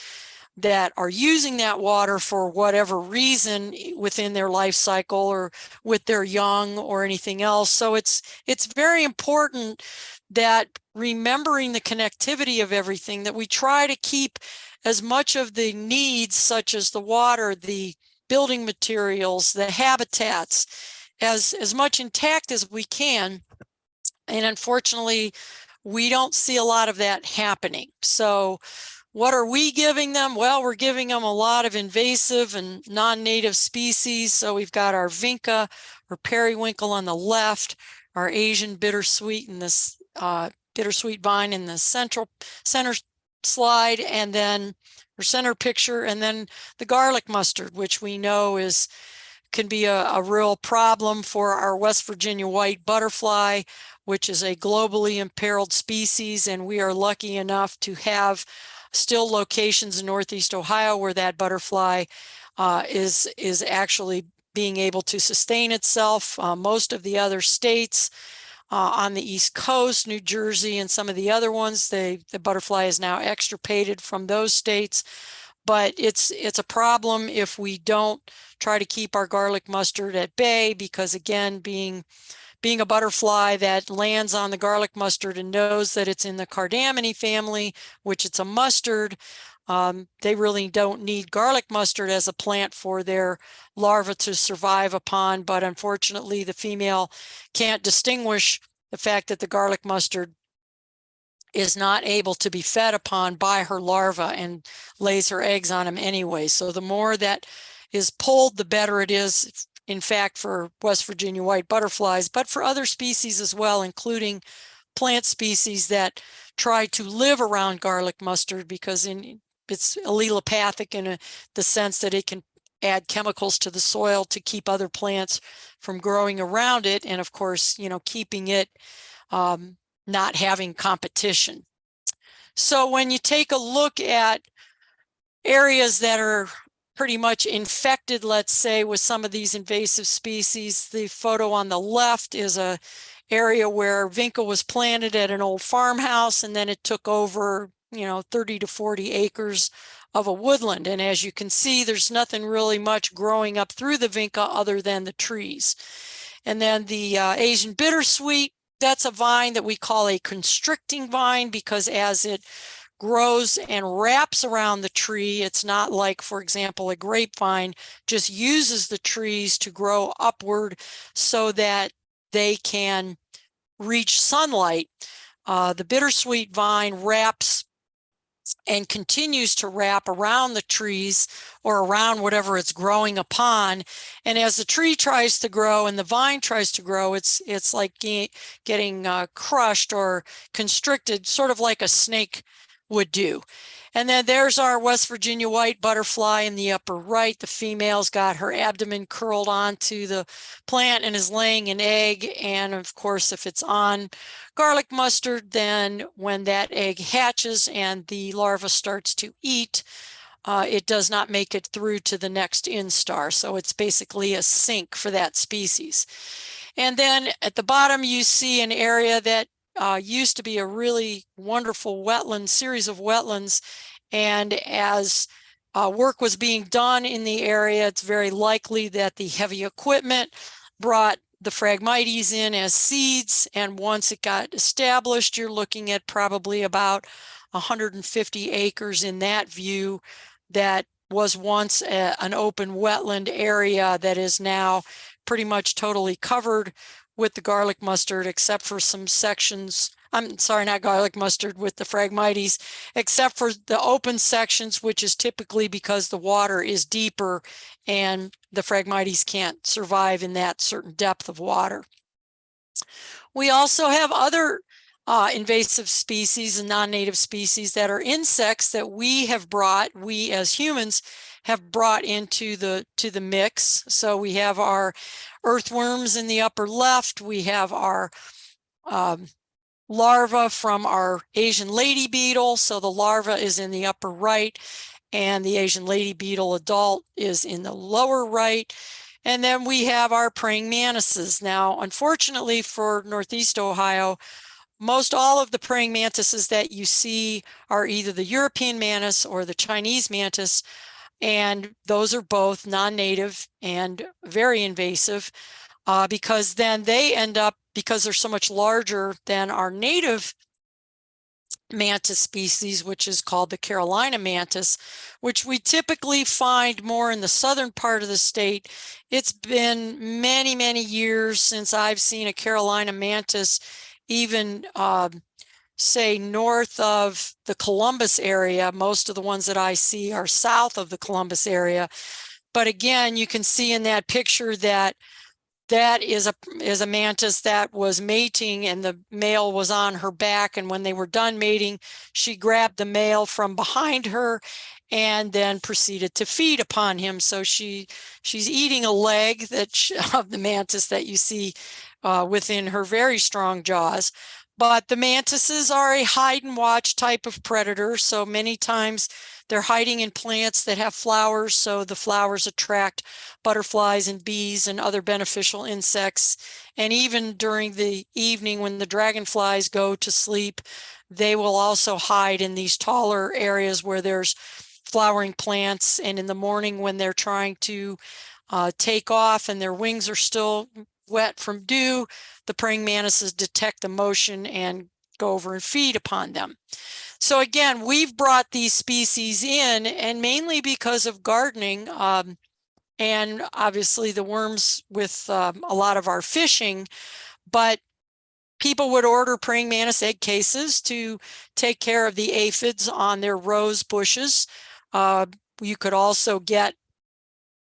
that are using that water for whatever reason within their life cycle or with their young or anything else. So it's it's very important that remembering the connectivity of everything that we try to keep as much of the needs such as the water, the building materials, the habitats as as much intact as we can. And unfortunately, we don't see a lot of that happening. So what are we giving them? Well, we're giving them a lot of invasive and non-native species. So we've got our vinca or periwinkle on the left, our Asian bittersweet in this uh, bittersweet vine in the central center slide, and then our center picture, and then the garlic mustard, which we know is can be a, a real problem for our West Virginia white butterfly, which is a globally imperiled species. And we are lucky enough to have still locations in Northeast Ohio where that butterfly uh, is, is actually being able to sustain itself. Uh, most of the other states uh, on the East Coast, New Jersey and some of the other ones, they, the butterfly is now extirpated from those states. But it's, it's a problem if we don't try to keep our garlic mustard at bay because again, being being a butterfly that lands on the garlic mustard and knows that it's in the cardamine family, which it's a mustard, um, they really don't need garlic mustard as a plant for their larva to survive upon. But unfortunately, the female can't distinguish the fact that the garlic mustard is not able to be fed upon by her larva and lays her eggs on them anyway. So the more that is pulled, the better it is in fact, for West Virginia white butterflies, but for other species as well, including plant species that try to live around garlic mustard because in, it's allelopathic in a, the sense that it can add chemicals to the soil to keep other plants from growing around it. And of course, you know, keeping it um, not having competition. So when you take a look at areas that are pretty much infected, let's say, with some of these invasive species. The photo on the left is a area where vinca was planted at an old farmhouse and then it took over, you know, 30 to 40 acres of a woodland. And as you can see, there's nothing really much growing up through the vinca other than the trees. And then the uh, Asian bittersweet, that's a vine that we call a constricting vine because as it grows and wraps around the tree. It's not like, for example, a grapevine just uses the trees to grow upward so that they can reach sunlight. Uh, the bittersweet vine wraps and continues to wrap around the trees or around whatever it's growing upon. And as the tree tries to grow and the vine tries to grow, it's it's like getting uh, crushed or constricted, sort of like a snake would do. And then there's our West Virginia white butterfly in the upper right. The female's got her abdomen curled onto the plant and is laying an egg. And of course, if it's on garlic mustard, then when that egg hatches and the larva starts to eat, uh, it does not make it through to the next instar. So it's basically a sink for that species. And then at the bottom, you see an area that uh, used to be a really wonderful wetland series of wetlands. And as uh, work was being done in the area, it's very likely that the heavy equipment brought the Phragmites in as seeds. And once it got established, you're looking at probably about 150 acres in that view that was once a, an open wetland area that is now pretty much totally covered with the garlic mustard, except for some sections. I'm sorry, not garlic mustard with the Phragmites, except for the open sections, which is typically because the water is deeper and the Phragmites can't survive in that certain depth of water. We also have other uh, invasive species and non-native species that are insects that we have brought, we as humans have brought into the to the mix. So we have our earthworms in the upper left. We have our um, larva from our Asian lady beetle. So the larva is in the upper right and the Asian lady beetle adult is in the lower right. And then we have our praying mantises. Now, unfortunately for Northeast Ohio, most all of the praying mantises that you see are either the European mantis or the Chinese mantis. And those are both non-native and very invasive uh, because then they end up, because they're so much larger than our native mantis species, which is called the Carolina mantis, which we typically find more in the southern part of the state. It's been many, many years since I've seen a Carolina mantis even uh, say north of the Columbus area. Most of the ones that I see are south of the Columbus area. But again, you can see in that picture that that is a is a mantis that was mating and the male was on her back and when they were done mating she grabbed the male from behind her and then proceeded to feed upon him so she she's eating a leg that <laughs> of the mantis that you see uh, within her very strong jaws But the mantises are a hide and watch type of predator. So many times they're hiding in plants that have flowers. So the flowers attract butterflies and bees and other beneficial insects. And even during the evening when the dragonflies go to sleep, they will also hide in these taller areas where there's flowering plants. And in the morning when they're trying to uh, take off and their wings are still wet from dew, the praying mantises detect the motion and go over and feed upon them. So again, we've brought these species in and mainly because of gardening um, and obviously the worms with um, a lot of our fishing, but people would order praying mantis egg cases to take care of the aphids on their rose bushes. Uh, you could also get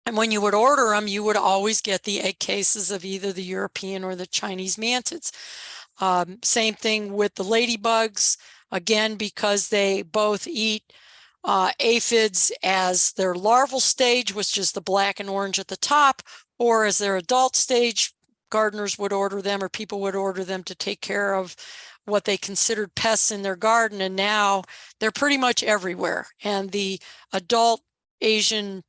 and when you would order them, you would always get the egg cases of either the European or the Chinese mantids. Um, same thing with the ladybugs, again, because they both eat uh, aphids as their larval stage, which is the black and orange at the top, or as their adult stage, gardeners would order them or people would order them to take care of what they considered pests in their garden. And now they're pretty much everywhere. And the adult Asian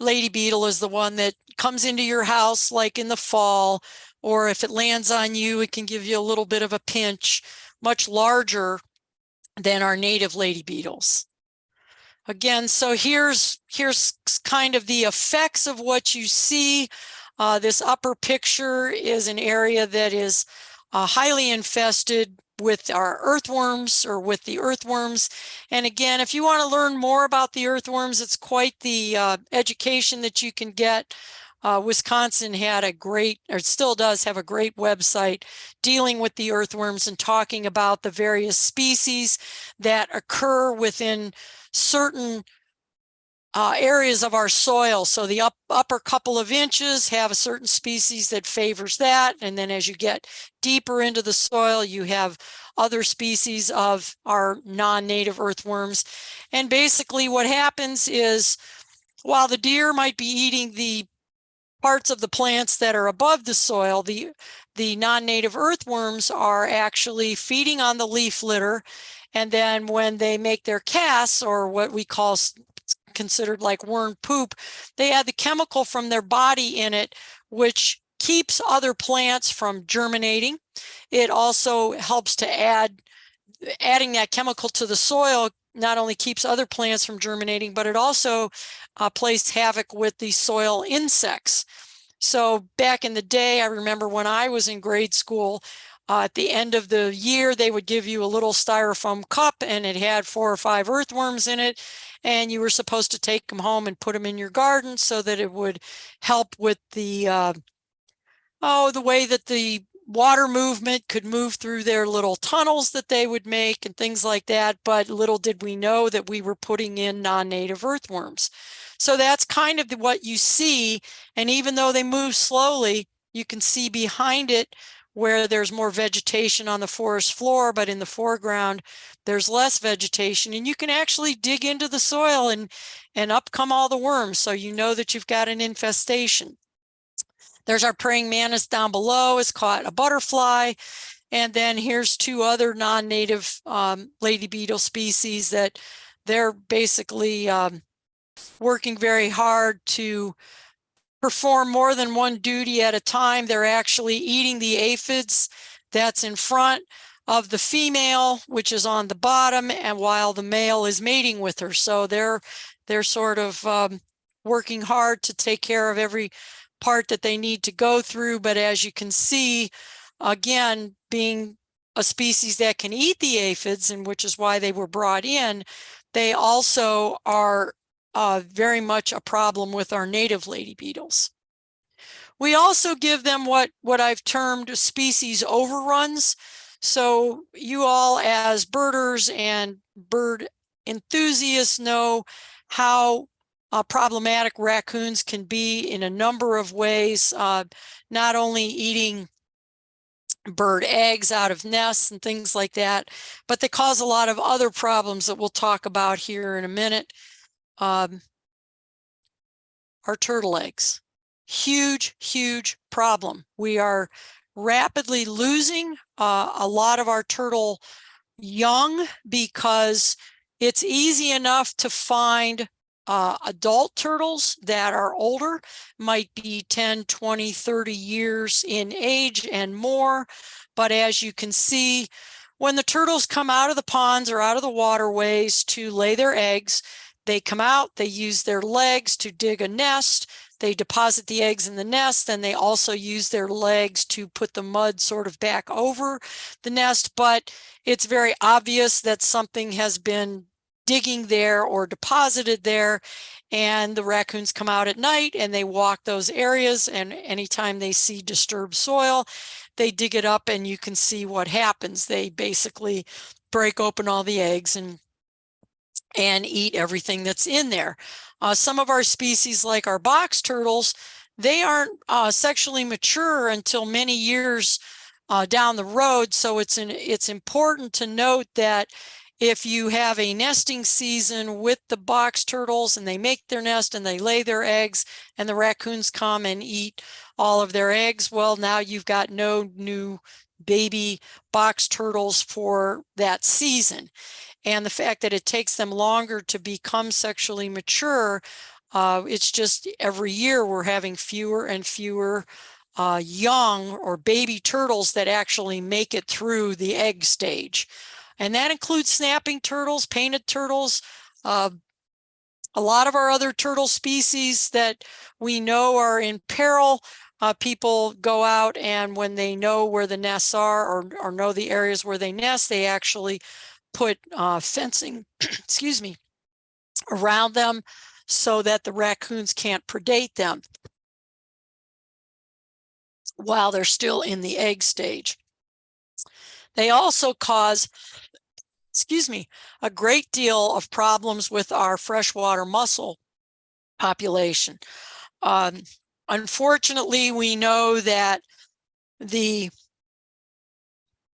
lady beetle is the one that comes into your house like in the fall, or if it lands on you, it can give you a little bit of a pinch, much larger than our native lady beetles. Again, so here's here's kind of the effects of what you see. Uh, this upper picture is an area that is uh, highly infested with our earthworms or with the earthworms. And again, if you want to learn more about the earthworms, it's quite the uh, education that you can get. Uh, Wisconsin had a great, or still does have a great website dealing with the earthworms and talking about the various species that occur within certain uh, areas of our soil. So the up, upper couple of inches have a certain species that favors that. And then as you get deeper into the soil, you have other species of our non-native earthworms. And basically what happens is while the deer might be eating the parts of the plants that are above the soil, the, the non-native earthworms are actually feeding on the leaf litter. And then when they make their casts or what we call considered like worm poop, they add the chemical from their body in it, which keeps other plants from germinating. It also helps to add, adding that chemical to the soil not only keeps other plants from germinating, but it also uh, plays havoc with the soil insects. So back in the day, I remember when I was in grade school, uh, at the end of the year, they would give you a little styrofoam cup and it had four or five earthworms in it. And you were supposed to take them home and put them in your garden so that it would help with the, uh, oh, the way that the water movement could move through their little tunnels that they would make and things like that. But little did we know that we were putting in non-native earthworms. So that's kind of what you see. And even though they move slowly, you can see behind it where there's more vegetation on the forest floor, but in the foreground, there's less vegetation and you can actually dig into the soil and, and up come all the worms. So you know that you've got an infestation. There's our praying mantis down below, has caught a butterfly. And then here's two other non-native um, lady beetle species that they're basically um, working very hard to perform more than one duty at a time. They're actually eating the aphids that's in front of the female, which is on the bottom, and while the male is mating with her. So they're they're sort of um, working hard to take care of every part that they need to go through. But as you can see, again, being a species that can eat the aphids, and which is why they were brought in, they also are uh, very much a problem with our native lady beetles. We also give them what, what I've termed species overruns. So you all as birders and bird enthusiasts know how uh, problematic raccoons can be in a number of ways, uh, not only eating bird eggs out of nests and things like that, but they cause a lot of other problems that we'll talk about here in a minute um, are turtle eggs. Huge, huge problem. We are rapidly losing uh, a lot of our turtle young because it's easy enough to find uh, adult turtles that are older, might be 10, 20, 30 years in age and more. But as you can see, when the turtles come out of the ponds or out of the waterways to lay their eggs, they come out, they use their legs to dig a nest, they deposit the eggs in the nest, and they also use their legs to put the mud sort of back over the nest. But it's very obvious that something has been digging there or deposited there. And the raccoons come out at night and they walk those areas. And anytime they see disturbed soil, they dig it up and you can see what happens. They basically break open all the eggs and and eat everything that's in there. Uh, some of our species, like our box turtles, they aren't uh, sexually mature until many years uh, down the road. So it's an, it's important to note that if you have a nesting season with the box turtles and they make their nest and they lay their eggs and the raccoons come and eat all of their eggs, well, now you've got no new baby box turtles for that season. And the fact that it takes them longer to become sexually mature, uh, it's just every year we're having fewer and fewer uh, young or baby turtles that actually make it through the egg stage. And that includes snapping turtles, painted turtles, uh, a lot of our other turtle species that we know are in peril. Uh, people go out and when they know where the nests are or, or know the areas where they nest, they actually put uh, fencing, <clears throat> excuse me, around them so that the raccoons can't predate them while they're still in the egg stage. They also cause, excuse me, a great deal of problems with our freshwater mussel population. Um, unfortunately, we know that the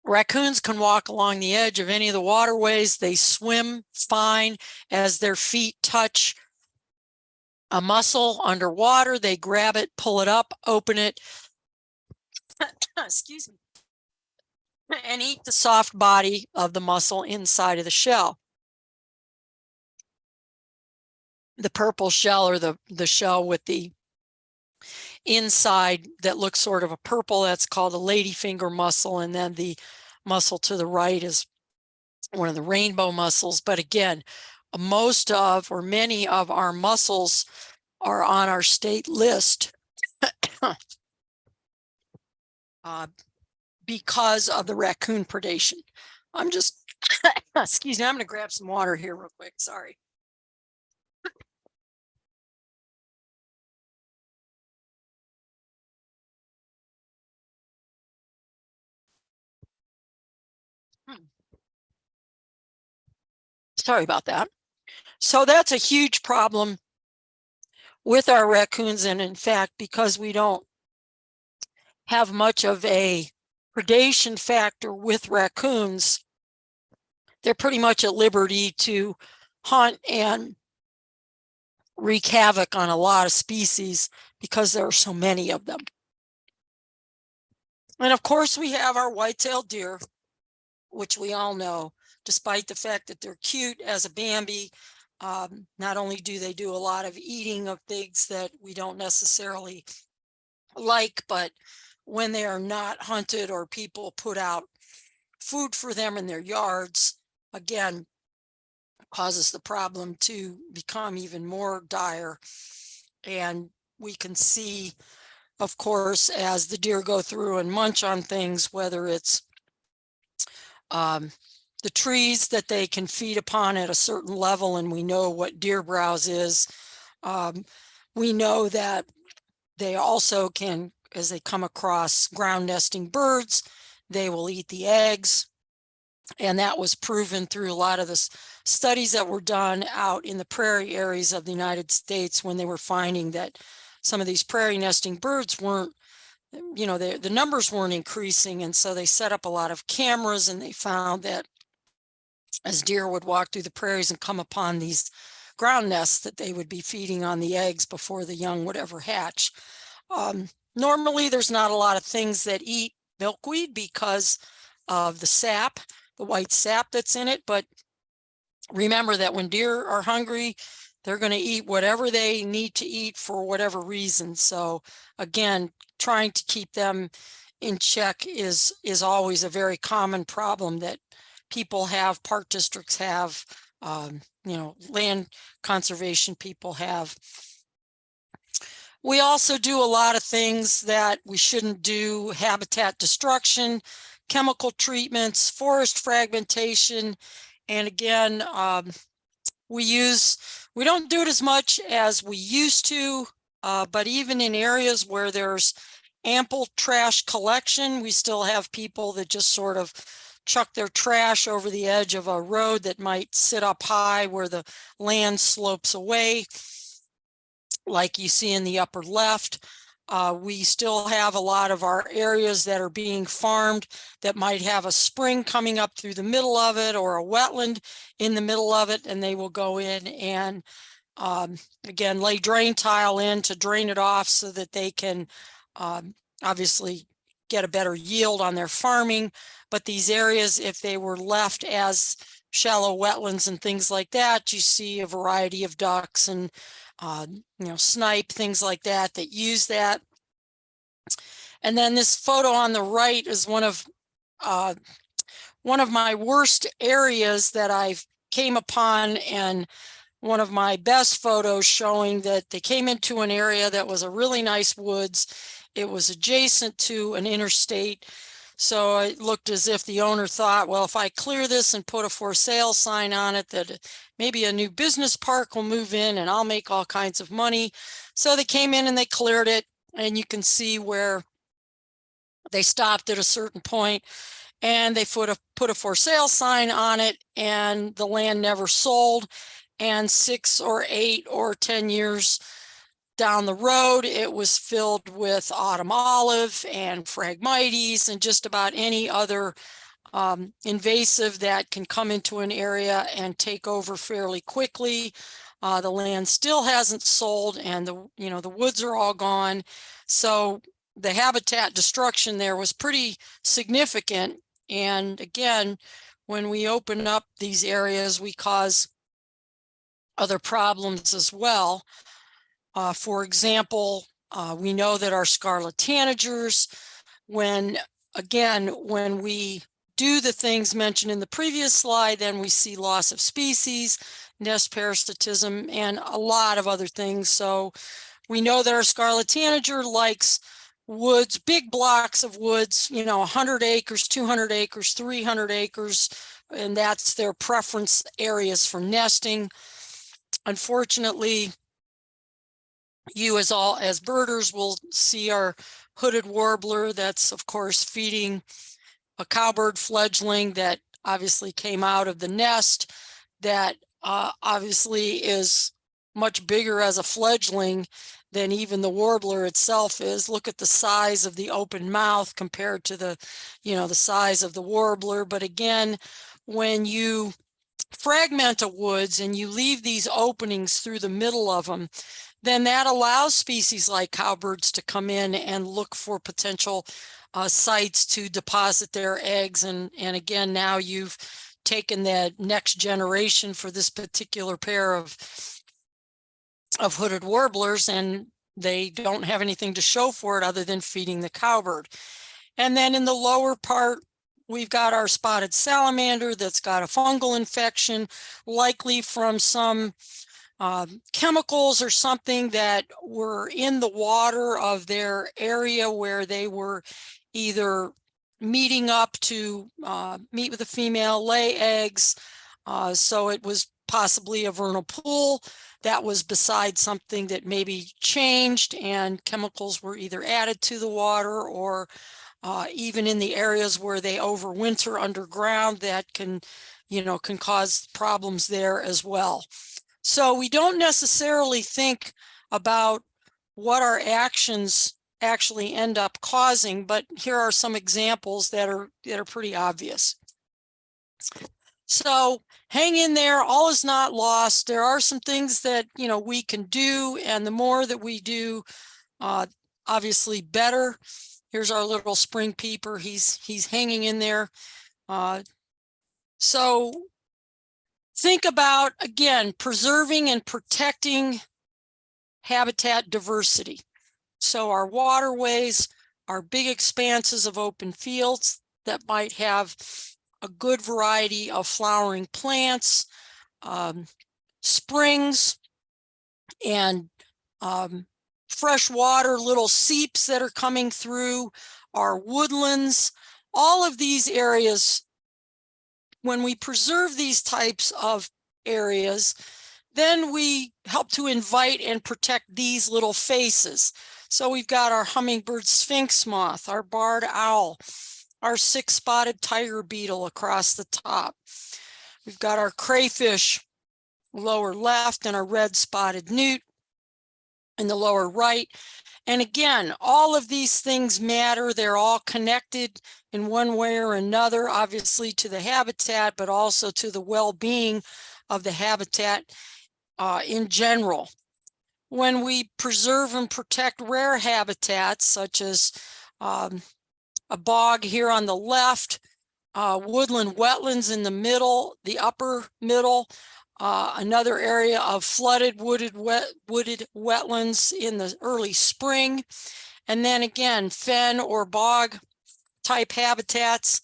raccoons can walk along the edge of any of the waterways. They swim fine as their feet touch a mussel underwater. They grab it, pull it up, open it, <coughs> excuse me, and eat the soft body of the mussel inside of the shell. The purple shell or the, the shell with the inside that looks sort of a purple, that's called a ladyfinger mussel. And then the mussel to the right is one of the rainbow mussels. But again, most of or many of our mussels are on our state list uh, because of the raccoon predation. I'm just, <coughs> excuse me, I'm going to grab some water here real quick. Sorry. Sorry about that. So that's a huge problem with our raccoons. And in fact, because we don't have much of a predation factor with raccoons, they're pretty much at liberty to hunt and wreak havoc on a lot of species because there are so many of them. And of course, we have our white-tailed deer, which we all know, despite the fact that they're cute as a Bambi, um, not only do they do a lot of eating of things that we don't necessarily like, but when they are not hunted or people put out food for them in their yards, again, causes the problem to become even more dire. And we can see, of course, as the deer go through and munch on things, whether it's um, the trees that they can feed upon at a certain level, and we know what deer browse is. Um, we know that they also can, as they come across ground nesting birds, they will eat the eggs. And that was proven through a lot of the studies that were done out in the prairie areas of the United States when they were finding that some of these prairie nesting birds weren't, you know, the, the numbers weren't increasing. And so they set up a lot of cameras and they found that as deer would walk through the prairies and come upon these ground nests that they would be feeding on the eggs before the young would ever hatch. Um, normally, there's not a lot of things that eat milkweed because of the sap, the white sap that's in it, but remember that when deer are hungry, they're going to eat whatever they need to eat for whatever reason. So again, trying to keep them in check is is always a very common problem that people have, park districts have, um, you know, land conservation people have. We also do a lot of things that we shouldn't do, habitat destruction, chemical treatments, forest fragmentation. And again, um, we use, we don't do it as much as we used to, uh, but even in areas where there's ample trash collection, we still have people that just sort of chuck their trash over the edge of a road that might sit up high where the land slopes away like you see in the upper left. Uh, we still have a lot of our areas that are being farmed that might have a spring coming up through the middle of it or a wetland in the middle of it, and they will go in and um, again, lay drain tile in to drain it off so that they can um, obviously get a better yield on their farming. But these areas, if they were left as shallow wetlands and things like that, you see a variety of ducks and uh, you know, snipe, things like that, that use that. And then this photo on the right is one of uh, one of my worst areas that I've came upon and one of my best photos showing that they came into an area that was a really nice woods. It was adjacent to an interstate. So it looked as if the owner thought, well, if I clear this and put a for sale sign on it, that maybe a new business park will move in and I'll make all kinds of money. So they came in and they cleared it and you can see where they stopped at a certain point and they put a put a for sale sign on it and the land never sold and six or eight or 10 years down the road, it was filled with autumn olive and phragmites and just about any other um, invasive that can come into an area and take over fairly quickly. Uh, the land still hasn't sold and the, you know, the woods are all gone. So the habitat destruction there was pretty significant. And again, when we open up these areas, we cause other problems as well. Uh, for example, uh, we know that our scarlet tanagers, when again, when we do the things mentioned in the previous slide, then we see loss of species, nest parasitism, and a lot of other things. So we know that our scarlet tanager likes woods, big blocks of woods, you know, 100 acres, 200 acres, 300 acres, and that's their preference areas for nesting. Unfortunately, you as all as birders will see our hooded warbler that's of course feeding a cowbird fledgling that obviously came out of the nest that uh, obviously is much bigger as a fledgling than even the warbler itself is. Look at the size of the open mouth compared to the, you know, the size of the warbler. But again, when you fragment a woods and you leave these openings through the middle of them, then that allows species like cowbirds to come in and look for potential uh, sites to deposit their eggs. And, and again, now you've taken that next generation for this particular pair of, of hooded warblers and they don't have anything to show for it other than feeding the cowbird. And then in the lower part, we've got our spotted salamander that's got a fungal infection, likely from some um, chemicals or something that were in the water of their area where they were either meeting up to uh, meet with a female, lay eggs. Uh, so it was possibly a vernal pool that was beside something that maybe changed and chemicals were either added to the water or uh, even in the areas where they overwinter underground that can, you know, can cause problems there as well. So we don't necessarily think about what our actions actually end up causing, but here are some examples that are that are pretty obvious. So hang in there, all is not lost. There are some things that you know we can do, and the more that we do, uh, obviously better. Here's our little spring peeper. He's, he's hanging in there. Uh, so think about, again, preserving and protecting habitat diversity. So our waterways, our big expanses of open fields that might have a good variety of flowering plants, um, springs, and um, fresh water, little seeps that are coming through, our woodlands, all of these areas. When we preserve these types of areas, then we help to invite and protect these little faces. So we've got our hummingbird sphinx moth, our barred owl, our six-spotted tiger beetle across the top. We've got our crayfish lower left and our red spotted newt in the lower right. And again, all of these things matter. They're all connected in one way or another, obviously to the habitat, but also to the well-being of the habitat uh, in general. When we preserve and protect rare habitats, such as um, a bog here on the left, uh, woodland wetlands in the middle, the upper middle, uh, another area of flooded wooded wet wooded wetlands in the early spring. And then again, fen or bog type habitats.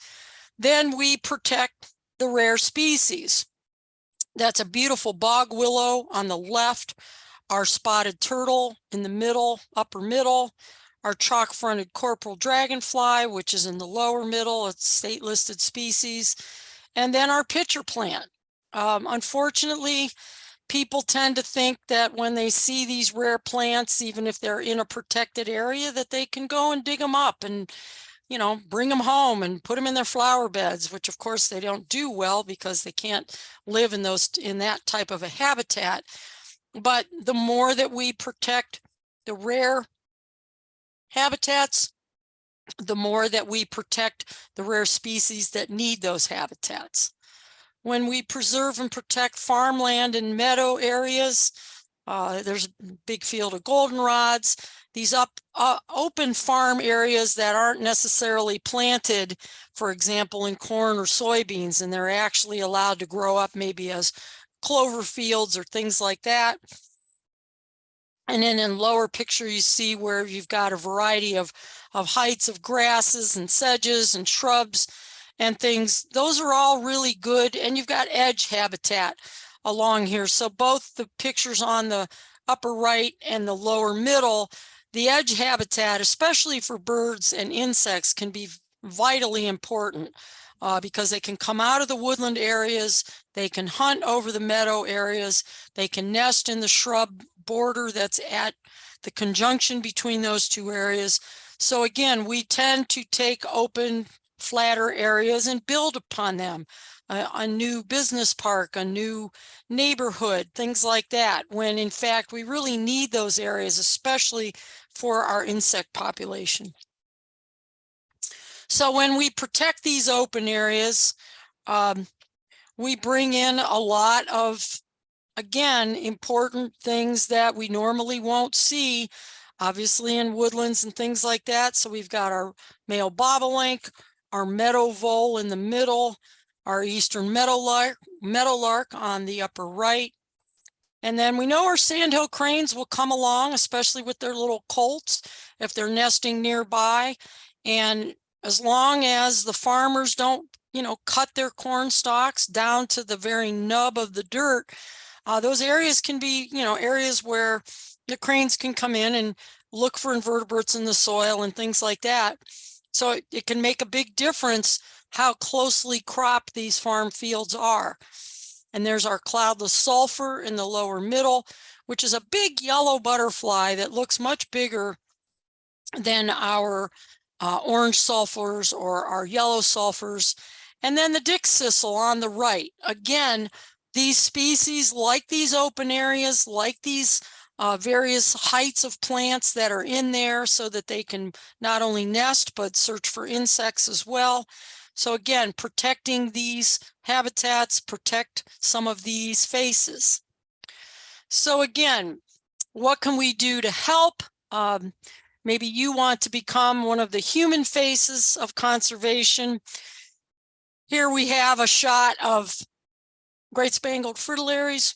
Then we protect the rare species. That's a beautiful bog willow on the left, our spotted turtle in the middle, upper middle, our chalk-fronted corporal dragonfly, which is in the lower middle, it's state listed species, and then our pitcher plant. Um, unfortunately, people tend to think that when they see these rare plants, even if they're in a protected area, that they can go and dig them up and, you know, bring them home and put them in their flower beds, which of course they don't do well because they can't live in those in that type of a habitat. But the more that we protect the rare habitats, the more that we protect the rare species that need those habitats. When we preserve and protect farmland and meadow areas, uh, there's a big field of goldenrods, these up uh, open farm areas that aren't necessarily planted, for example, in corn or soybeans, and they're actually allowed to grow up maybe as clover fields or things like that. And then in lower picture, you see where you've got a variety of, of heights of grasses and sedges and shrubs and things. Those are all really good. And you've got edge habitat along here. So both the pictures on the upper right and the lower middle, the edge habitat, especially for birds and insects, can be vitally important uh, because they can come out of the woodland areas, they can hunt over the meadow areas, they can nest in the shrub border that's at the conjunction between those two areas. So again, we tend to take open, flatter areas and build upon them. A, a new business park, a new neighborhood, things like that, when in fact we really need those areas, especially for our insect population. So when we protect these open areas, um, we bring in a lot of, again, important things that we normally won't see, obviously in woodlands and things like that. So we've got our male bobolink, our meadow vole in the middle, our eastern meadowlark, meadowlark on the upper right. And then we know our sandhill cranes will come along, especially with their little colts, if they're nesting nearby. And as long as the farmers don't, you know, cut their corn stalks down to the very nub of the dirt, uh, those areas can be, you know, areas where the cranes can come in and look for invertebrates in the soil and things like that. So it, it can make a big difference how closely cropped these farm fields are. And there's our cloudless sulfur in the lower middle, which is a big yellow butterfly that looks much bigger than our uh, orange sulfurs or our yellow sulfurs. And then the dickcissel on the right. Again, these species like these open areas, like these uh, various heights of plants that are in there so that they can not only nest, but search for insects as well. So again, protecting these habitats, protect some of these faces. So again, what can we do to help? Um, maybe you want to become one of the human faces of conservation. Here we have a shot of Great Spangled Fritillaries.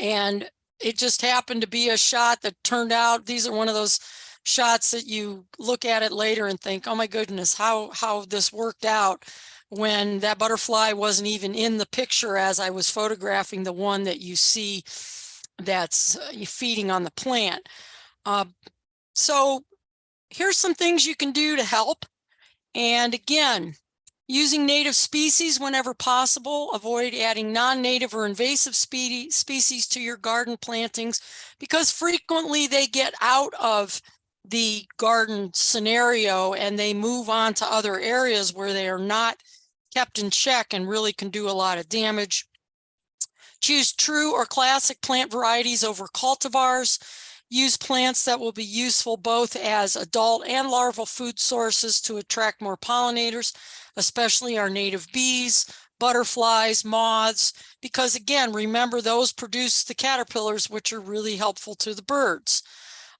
And it just happened to be a shot that turned out, these are one of those shots that you look at it later and think, oh my goodness, how, how this worked out when that butterfly wasn't even in the picture as I was photographing the one that you see that's uh, feeding on the plant. Uh, so here's some things you can do to help. And again, using native species whenever possible, avoid adding non-native or invasive species species to your garden plantings because frequently they get out of the garden scenario and they move on to other areas where they are not kept in check and really can do a lot of damage. Choose true or classic plant varieties over cultivars. Use plants that will be useful both as adult and larval food sources to attract more pollinators, especially our native bees, butterflies, moths, because again, remember those produce the caterpillars, which are really helpful to the birds.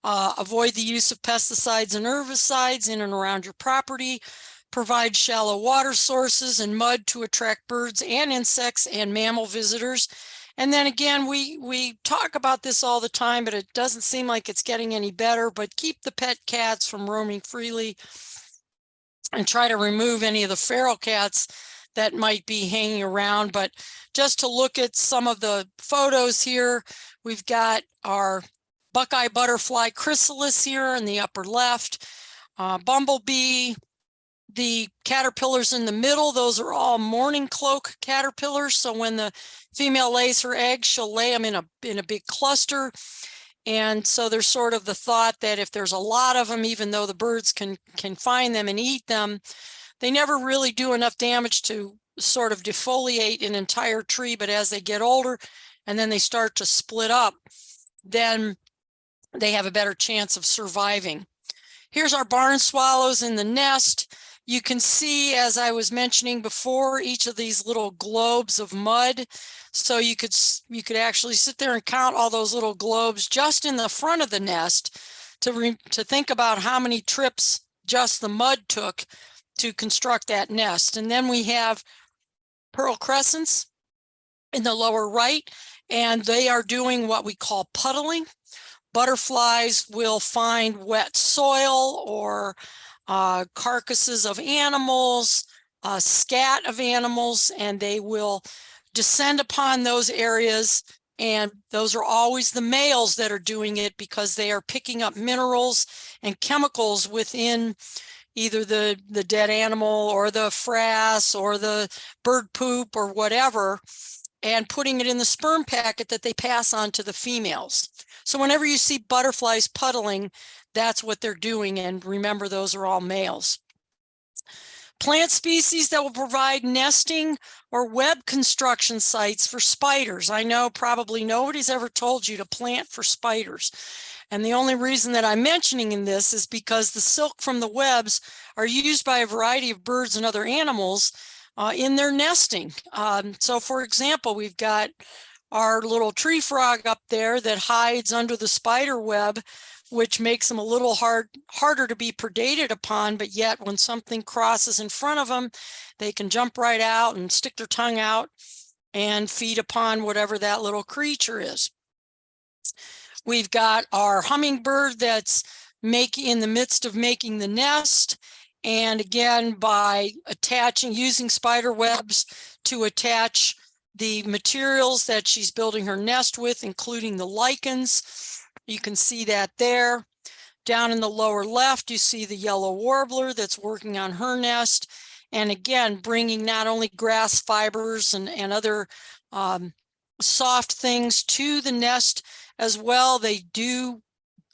Uh, avoid the use of pesticides and herbicides in and around your property. Provide shallow water sources and mud to attract birds and insects and mammal visitors. And then again, we, we talk about this all the time, but it doesn't seem like it's getting any better, but keep the pet cats from roaming freely and try to remove any of the feral cats that might be hanging around. But just to look at some of the photos here, we've got our Buckeye butterfly chrysalis here in the upper left, uh, bumblebee, the caterpillars in the middle, those are all mourning cloak caterpillars. So when the female lays her eggs, she'll lay them in a, in a big cluster. And so there's sort of the thought that if there's a lot of them, even though the birds can, can find them and eat them, they never really do enough damage to sort of defoliate an entire tree. But as they get older and then they start to split up, then they have a better chance of surviving. Here's our barn swallows in the nest. You can see, as I was mentioning before, each of these little globes of mud. So you could you could actually sit there and count all those little globes just in the front of the nest to re, to think about how many trips just the mud took to construct that nest. And then we have pearl crescents in the lower right, and they are doing what we call puddling. Butterflies will find wet soil or uh, carcasses of animals, uh, scat of animals, and they will descend upon those areas. And those are always the males that are doing it because they are picking up minerals and chemicals within either the, the dead animal or the frass or the bird poop or whatever, and putting it in the sperm packet that they pass on to the females. So whenever you see butterflies puddling, that's what they're doing. And remember, those are all males. Plant species that will provide nesting or web construction sites for spiders. I know probably nobody's ever told you to plant for spiders. And the only reason that I'm mentioning in this is because the silk from the webs are used by a variety of birds and other animals uh, in their nesting. Um, so for example, we've got our little tree frog up there that hides under the spider web which makes them a little hard harder to be predated upon but yet when something crosses in front of them they can jump right out and stick their tongue out and feed upon whatever that little creature is. We've got our hummingbird that's making in the midst of making the nest and again by attaching using spider webs to attach the materials that she's building her nest with including the lichens you can see that there. Down in the lower left, you see the yellow warbler that's working on her nest. And again, bringing not only grass fibers and, and other um, soft things to the nest as well. They do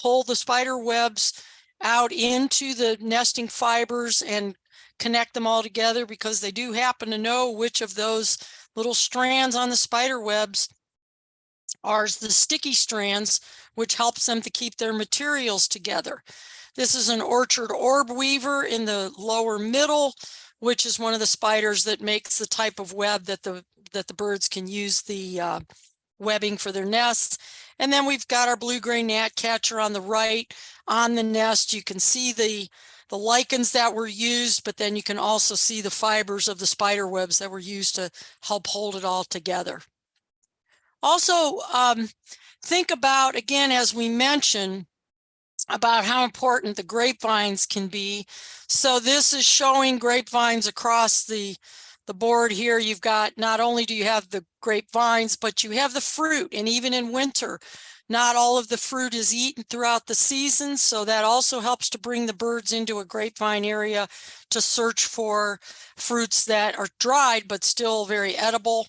pull the spider webs out into the nesting fibers and connect them all together because they do happen to know which of those little strands on the spider webs are the sticky strands which helps them to keep their materials together. This is an orchard orb weaver in the lower middle, which is one of the spiders that makes the type of web that the that the birds can use the uh, webbing for their nests. And then we've got our blue-gray gnatcatcher on the right on the nest. You can see the, the lichens that were used, but then you can also see the fibers of the spider webs that were used to help hold it all together. Also, um, think about, again, as we mentioned, about how important the grapevines can be. So this is showing grapevines across the, the board here. You've got, not only do you have the grapevines, but you have the fruit. And even in winter, not all of the fruit is eaten throughout the season. So that also helps to bring the birds into a grapevine area to search for fruits that are dried, but still very edible.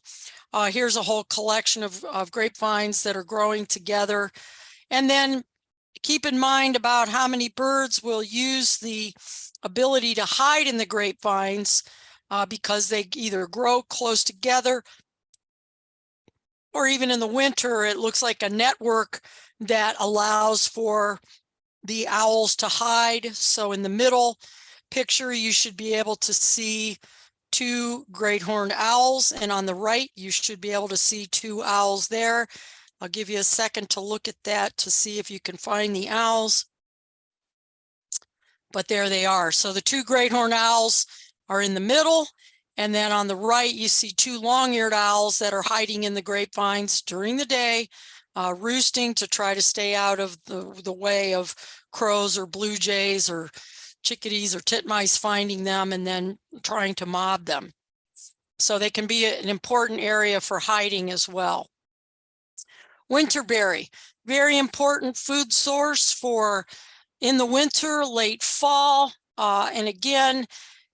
Uh, here's a whole collection of, of grapevines that are growing together. And then keep in mind about how many birds will use the ability to hide in the grapevines uh, because they either grow close together or even in the winter, it looks like a network that allows for the owls to hide. So in the middle picture, you should be able to see two great horned owls. And on the right, you should be able to see two owls there. I'll give you a second to look at that to see if you can find the owls. But there they are. So the two great horned owls are in the middle. And then on the right, you see two long-eared owls that are hiding in the grapevines during the day, uh, roosting to try to stay out of the, the way of crows or blue jays or chickadees or titmice finding them and then trying to mob them. So they can be an important area for hiding as well. Winterberry, very important food source for in the winter, late fall. Uh, and again,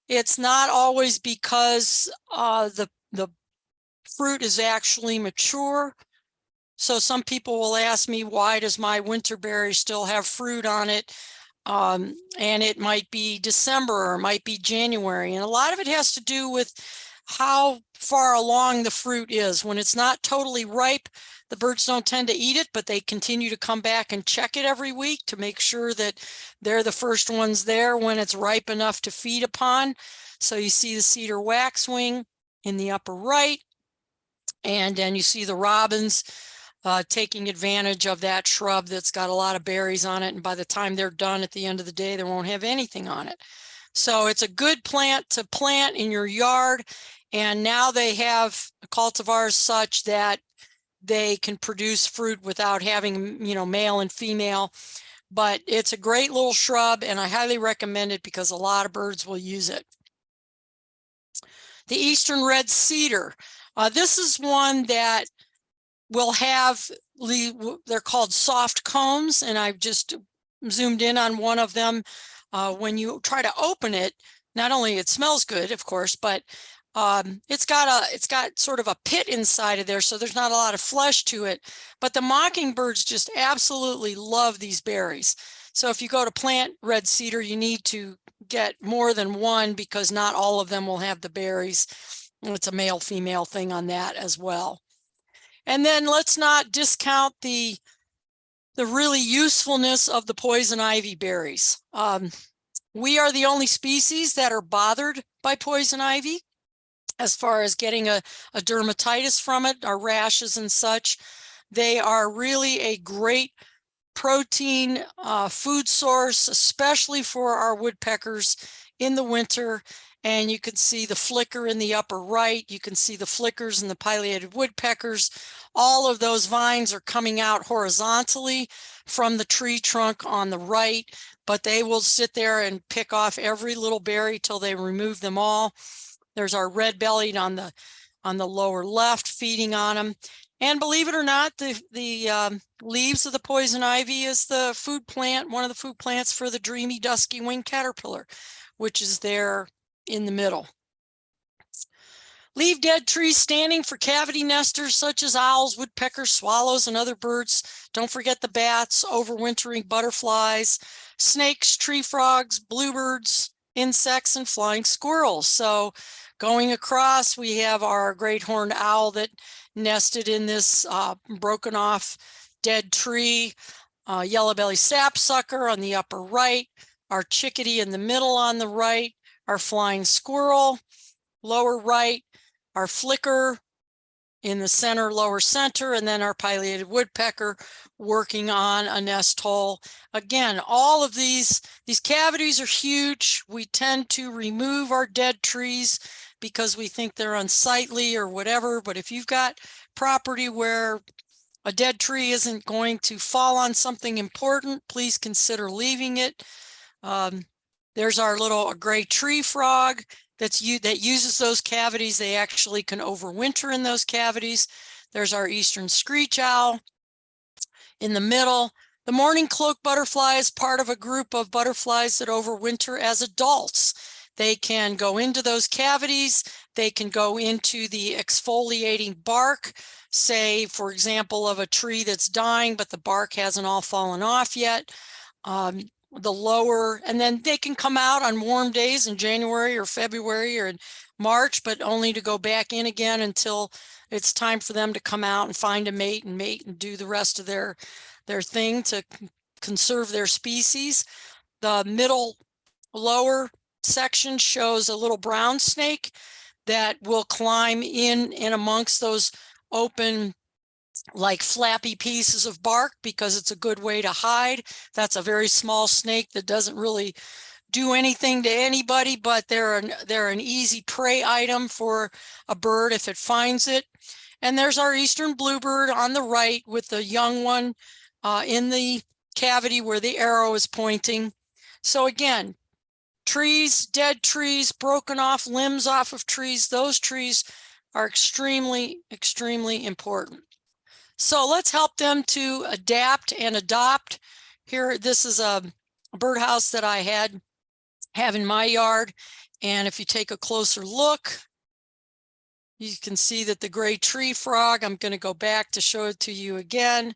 it's not always because uh, the, the fruit is actually mature. So some people will ask me, why does my winterberry still have fruit on it? Um, and it might be December or it might be January. And a lot of it has to do with how far along the fruit is. When it's not totally ripe, the birds don't tend to eat it, but they continue to come back and check it every week to make sure that they're the first ones there when it's ripe enough to feed upon. So you see the cedar waxwing in the upper right. And then you see the robins uh, taking advantage of that shrub that's got a lot of berries on it. And by the time they're done at the end of the day, they won't have anything on it. So it's a good plant to plant in your yard. And now they have cultivars such that they can produce fruit without having, you know, male and female. But it's a great little shrub and I highly recommend it because a lot of birds will use it. The Eastern Red Cedar. Uh, this is one that will have, they're called soft cones and I've just zoomed in on one of them. Uh, when you try to open it, not only it smells good, of course, but um, it's got a it's got sort of a pit inside of there, so there's not a lot of flesh to it. But the mockingbirds just absolutely love these berries. So if you go to plant red cedar, you need to get more than one because not all of them will have the berries. It's a male female thing on that as well. And then let's not discount the the really usefulness of the poison ivy berries. Um, we are the only species that are bothered by poison ivy as far as getting a, a dermatitis from it, our rashes and such. They are really a great protein uh, food source, especially for our woodpeckers in the winter. And you can see the flicker in the upper right. You can see the flickers and the pileated woodpeckers. All of those vines are coming out horizontally from the tree trunk on the right, but they will sit there and pick off every little berry till they remove them all. There's our red bellied on the on the lower left feeding on them. And believe it or not, the, the um, leaves of the poison ivy is the food plant, one of the food plants for the dreamy dusky winged caterpillar, which is there in the middle. Leave dead trees standing for cavity nesters such as owls, woodpeckers, swallows, and other birds. Don't forget the bats, overwintering butterflies, snakes, tree frogs, bluebirds, insects, and flying squirrels. So going across, we have our great horned owl that nested in this uh, broken off dead tree, uh, yellow belly sapsucker on the upper right, our chickadee in the middle on the right, our flying squirrel, lower right, our flicker, in the center, lower center, and then our pileated woodpecker working on a nest hole. Again, all of these, these cavities are huge. We tend to remove our dead trees because we think they're unsightly or whatever. But if you've got property where a dead tree isn't going to fall on something important, please consider leaving it. Um, there's our little gray tree frog that's that uses those cavities. They actually can overwinter in those cavities. There's our eastern screech owl in the middle. The mourning cloak butterfly is part of a group of butterflies that overwinter as adults. They can go into those cavities. They can go into the exfoliating bark, say, for example, of a tree that's dying, but the bark hasn't all fallen off yet. Um, the lower, and then they can come out on warm days in January or February or March, but only to go back in again until it's time for them to come out and find a mate and mate and do the rest of their, their thing to conserve their species. The middle lower section shows a little brown snake that will climb in and amongst those open like flappy pieces of bark because it's a good way to hide. That's a very small snake that doesn't really do anything to anybody, but they're an, they're an easy prey item for a bird if it finds it. And there's our eastern bluebird on the right with the young one uh, in the cavity where the arrow is pointing. So again, trees, dead trees, broken off limbs off of trees, those trees are extremely, extremely important. So let's help them to adapt and adopt. Here, this is a birdhouse that I had have in my yard. And if you take a closer look, you can see that the gray tree frog, I'm going to go back to show it to you again.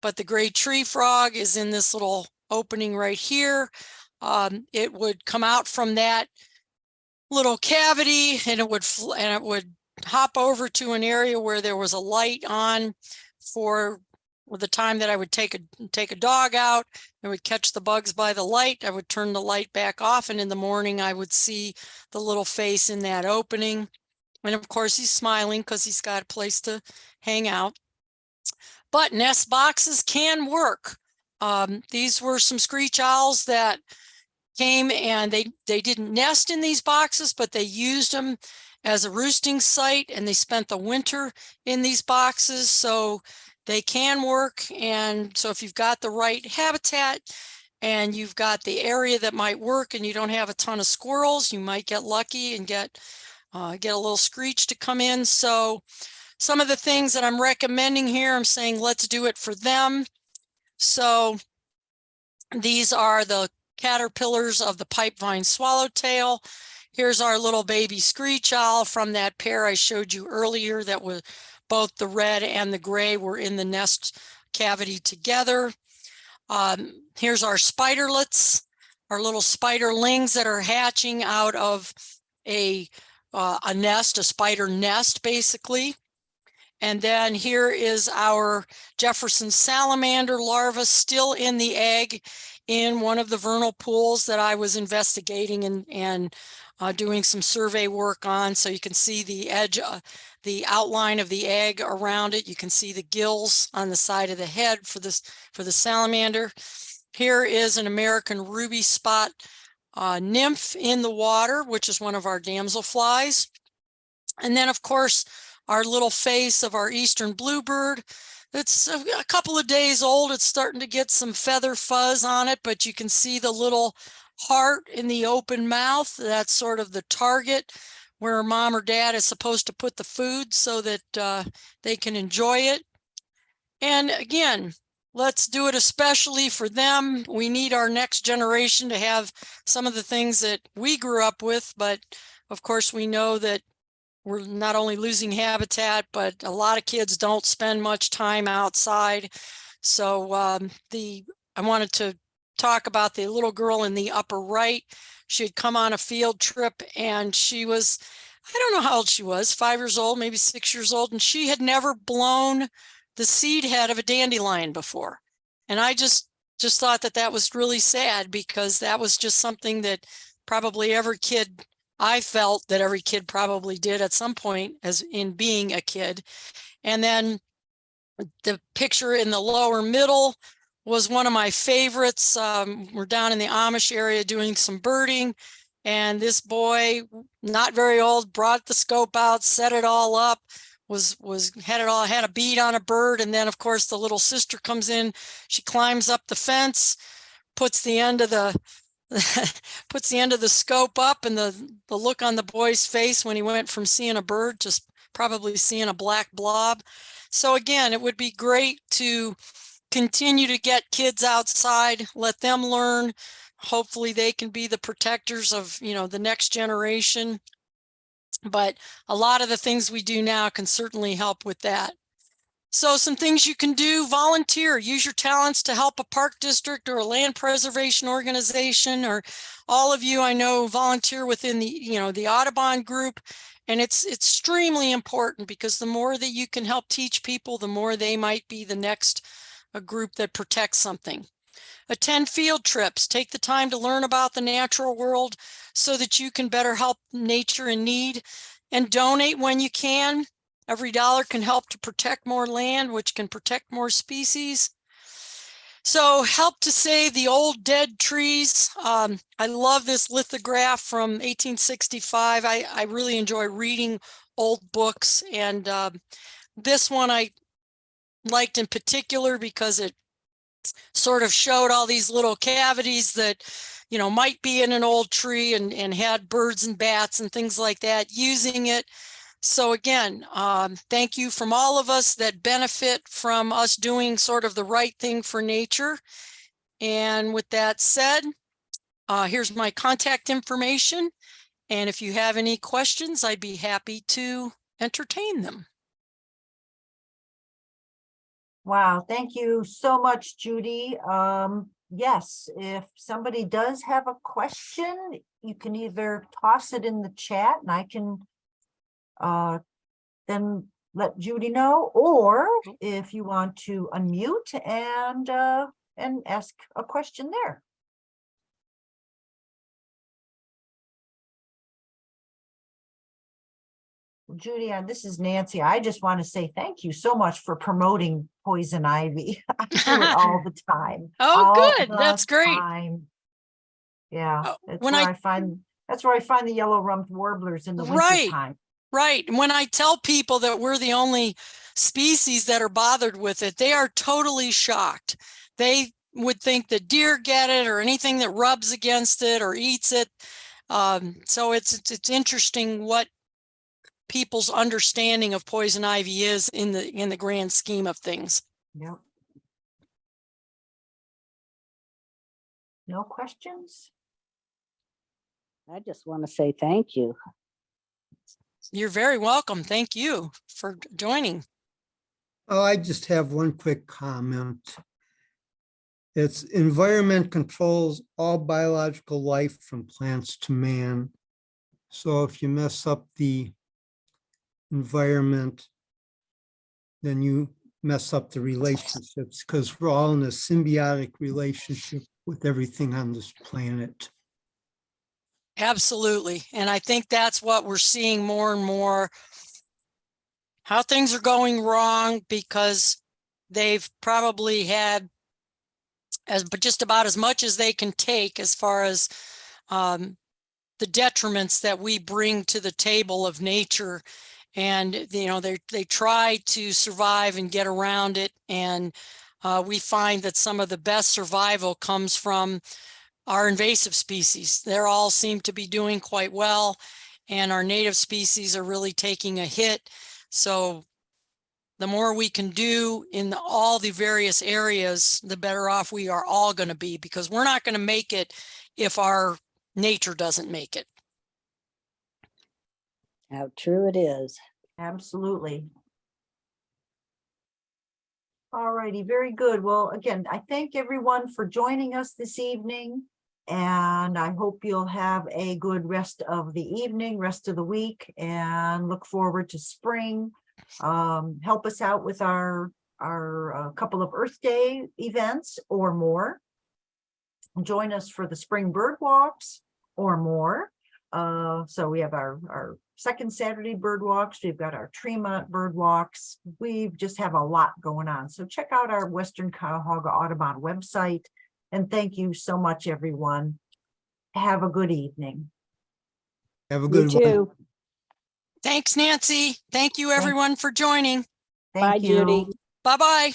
But the gray tree frog is in this little opening right here. Um, it would come out from that little cavity and it would and it would hop over to an area where there was a light on for the time that I would take a take a dog out. I would catch the bugs by the light. I would turn the light back off and in the morning I would see the little face in that opening. And of course he's smiling because he's got a place to hang out. But nest boxes can work. Um, these were some screech owls that came and they they didn't nest in these boxes, but they used them as a roosting site and they spent the winter in these boxes. So they can work. And so if you've got the right habitat and you've got the area that might work and you don't have a ton of squirrels, you might get lucky and get uh, get a little screech to come in. So some of the things that I'm recommending here, I'm saying let's do it for them. So these are the caterpillars of the pipevine swallowtail. Here's our little baby screech owl from that pair I showed you earlier that was both the red and the gray were in the nest cavity together. Um, here's our spiderlets, our little spiderlings that are hatching out of a, uh, a nest, a spider nest, basically. And then here is our Jefferson salamander larva still in the egg in one of the vernal pools that I was investigating and, and uh, doing some survey work on. So you can see the edge, uh, the outline of the egg around it. You can see the gills on the side of the head for this for the salamander. Here is an American ruby spot uh, nymph in the water, which is one of our damselflies. And then, of course, our little face of our eastern bluebird. It's a, a couple of days old. It's starting to get some feather fuzz on it, but you can see the little heart in the open mouth. That's sort of the target where mom or dad is supposed to put the food so that uh, they can enjoy it. And again, let's do it especially for them. We need our next generation to have some of the things that we grew up with, but of course we know that we're not only losing habitat, but a lot of kids don't spend much time outside. So um, the I wanted to talk about the little girl in the upper right. She had come on a field trip and she was, I don't know how old she was, five years old, maybe six years old, and she had never blown the seed head of a dandelion before. And I just just thought that that was really sad because that was just something that probably every kid I felt that every kid probably did at some point as in being a kid. And then the picture in the lower middle was one of my favorites. Um, we're down in the Amish area doing some birding. And this boy, not very old, brought the scope out, set it all up, was, was, had it all, had a bead on a bird. And then of course the little sister comes in, she climbs up the fence, puts the end of the, <laughs> puts the end of the scope up and the, the look on the boy's face when he went from seeing a bird to probably seeing a black blob. So again, it would be great to continue to get kids outside, let them learn. Hopefully they can be the protectors of, you know, the next generation. But a lot of the things we do now can certainly help with that. So some things you can do, volunteer, use your talents to help a park district or a land preservation organization, or all of you I know volunteer within the, you know, the Audubon group. And it's extremely important because the more that you can help teach people, the more they might be the next a group that protects something. Attend field trips, take the time to learn about the natural world so that you can better help nature in need and donate when you can. Every dollar can help to protect more land, which can protect more species. So help to save the old dead trees. Um, I love this lithograph from 1865. I, I really enjoy reading old books and um, this one I liked in particular because it sort of showed all these little cavities that, you know, might be in an old tree and, and had birds and bats and things like that using it. So again, um, thank you from all of us that benefit from us doing sort of the right thing for nature. And with that said, uh, here's my contact information. And if you have any questions, I'd be happy to entertain them. Wow, thank you so much, Judy. Um, yes, if somebody does have a question, you can either toss it in the chat and I can uh, then let Judy know, or if you want to unmute and uh, and ask a question there. Judy, uh, this is Nancy. I just want to say thank you so much for promoting poison ivy. <laughs> I do it all the time. <laughs> Oh, all good. That's great. time. Yeah, that's when where I- I find, that's where I find the yellow rumped warblers in the Right. winter time. Right. And when I tell people that we're the only species that are bothered with it, they are totally shocked. They would think that deer get it or anything that rubs against it or eats it. Um, so it's, it's, it's interesting what people's understanding of poison ivy is in the, in the grand scheme of things. Yep. No questions? I just want to say thank you. You're very welcome. Thank you for joining. Oh, I just have one quick comment. It's environment controls all biological life from plants to man. So if you mess up the environment, then you mess up the relationships because we're all in a symbiotic relationship with everything on this planet. Absolutely. And I think that's what we're seeing more and more. How things are going wrong because they've probably had as, but just about as much as they can take as far as um, the detriments that we bring to the table of nature. And, you know, they, they try to survive and get around it. And uh, we find that some of the best survival comes from our invasive species. They're all seem to be doing quite well and our native species are really taking a hit. So the more we can do in the- all the various areas, the better off we are all going to be because we're not going to make it if our nature doesn't make it. How true it is. Absolutely. All righty, very good. Well, again, I thank everyone for joining us this evening. And I hope you'll have a good rest of the evening, rest of the week, and look forward to spring. Um, help us out with our, our uh, couple of Earth Day events or more. Join us for the spring bird walks or more. Uh, so we have our, our second Saturday bird walks. We've got our Tremont bird walks. We just have a lot going on. So check out our Western Cuyahoga Audubon website. And thank you so much, everyone. Have a good evening. Have a You good one. too. Thanks, Nancy. Thank you, everyone, for joining. Thank Bye, you. Judy. Bye-bye.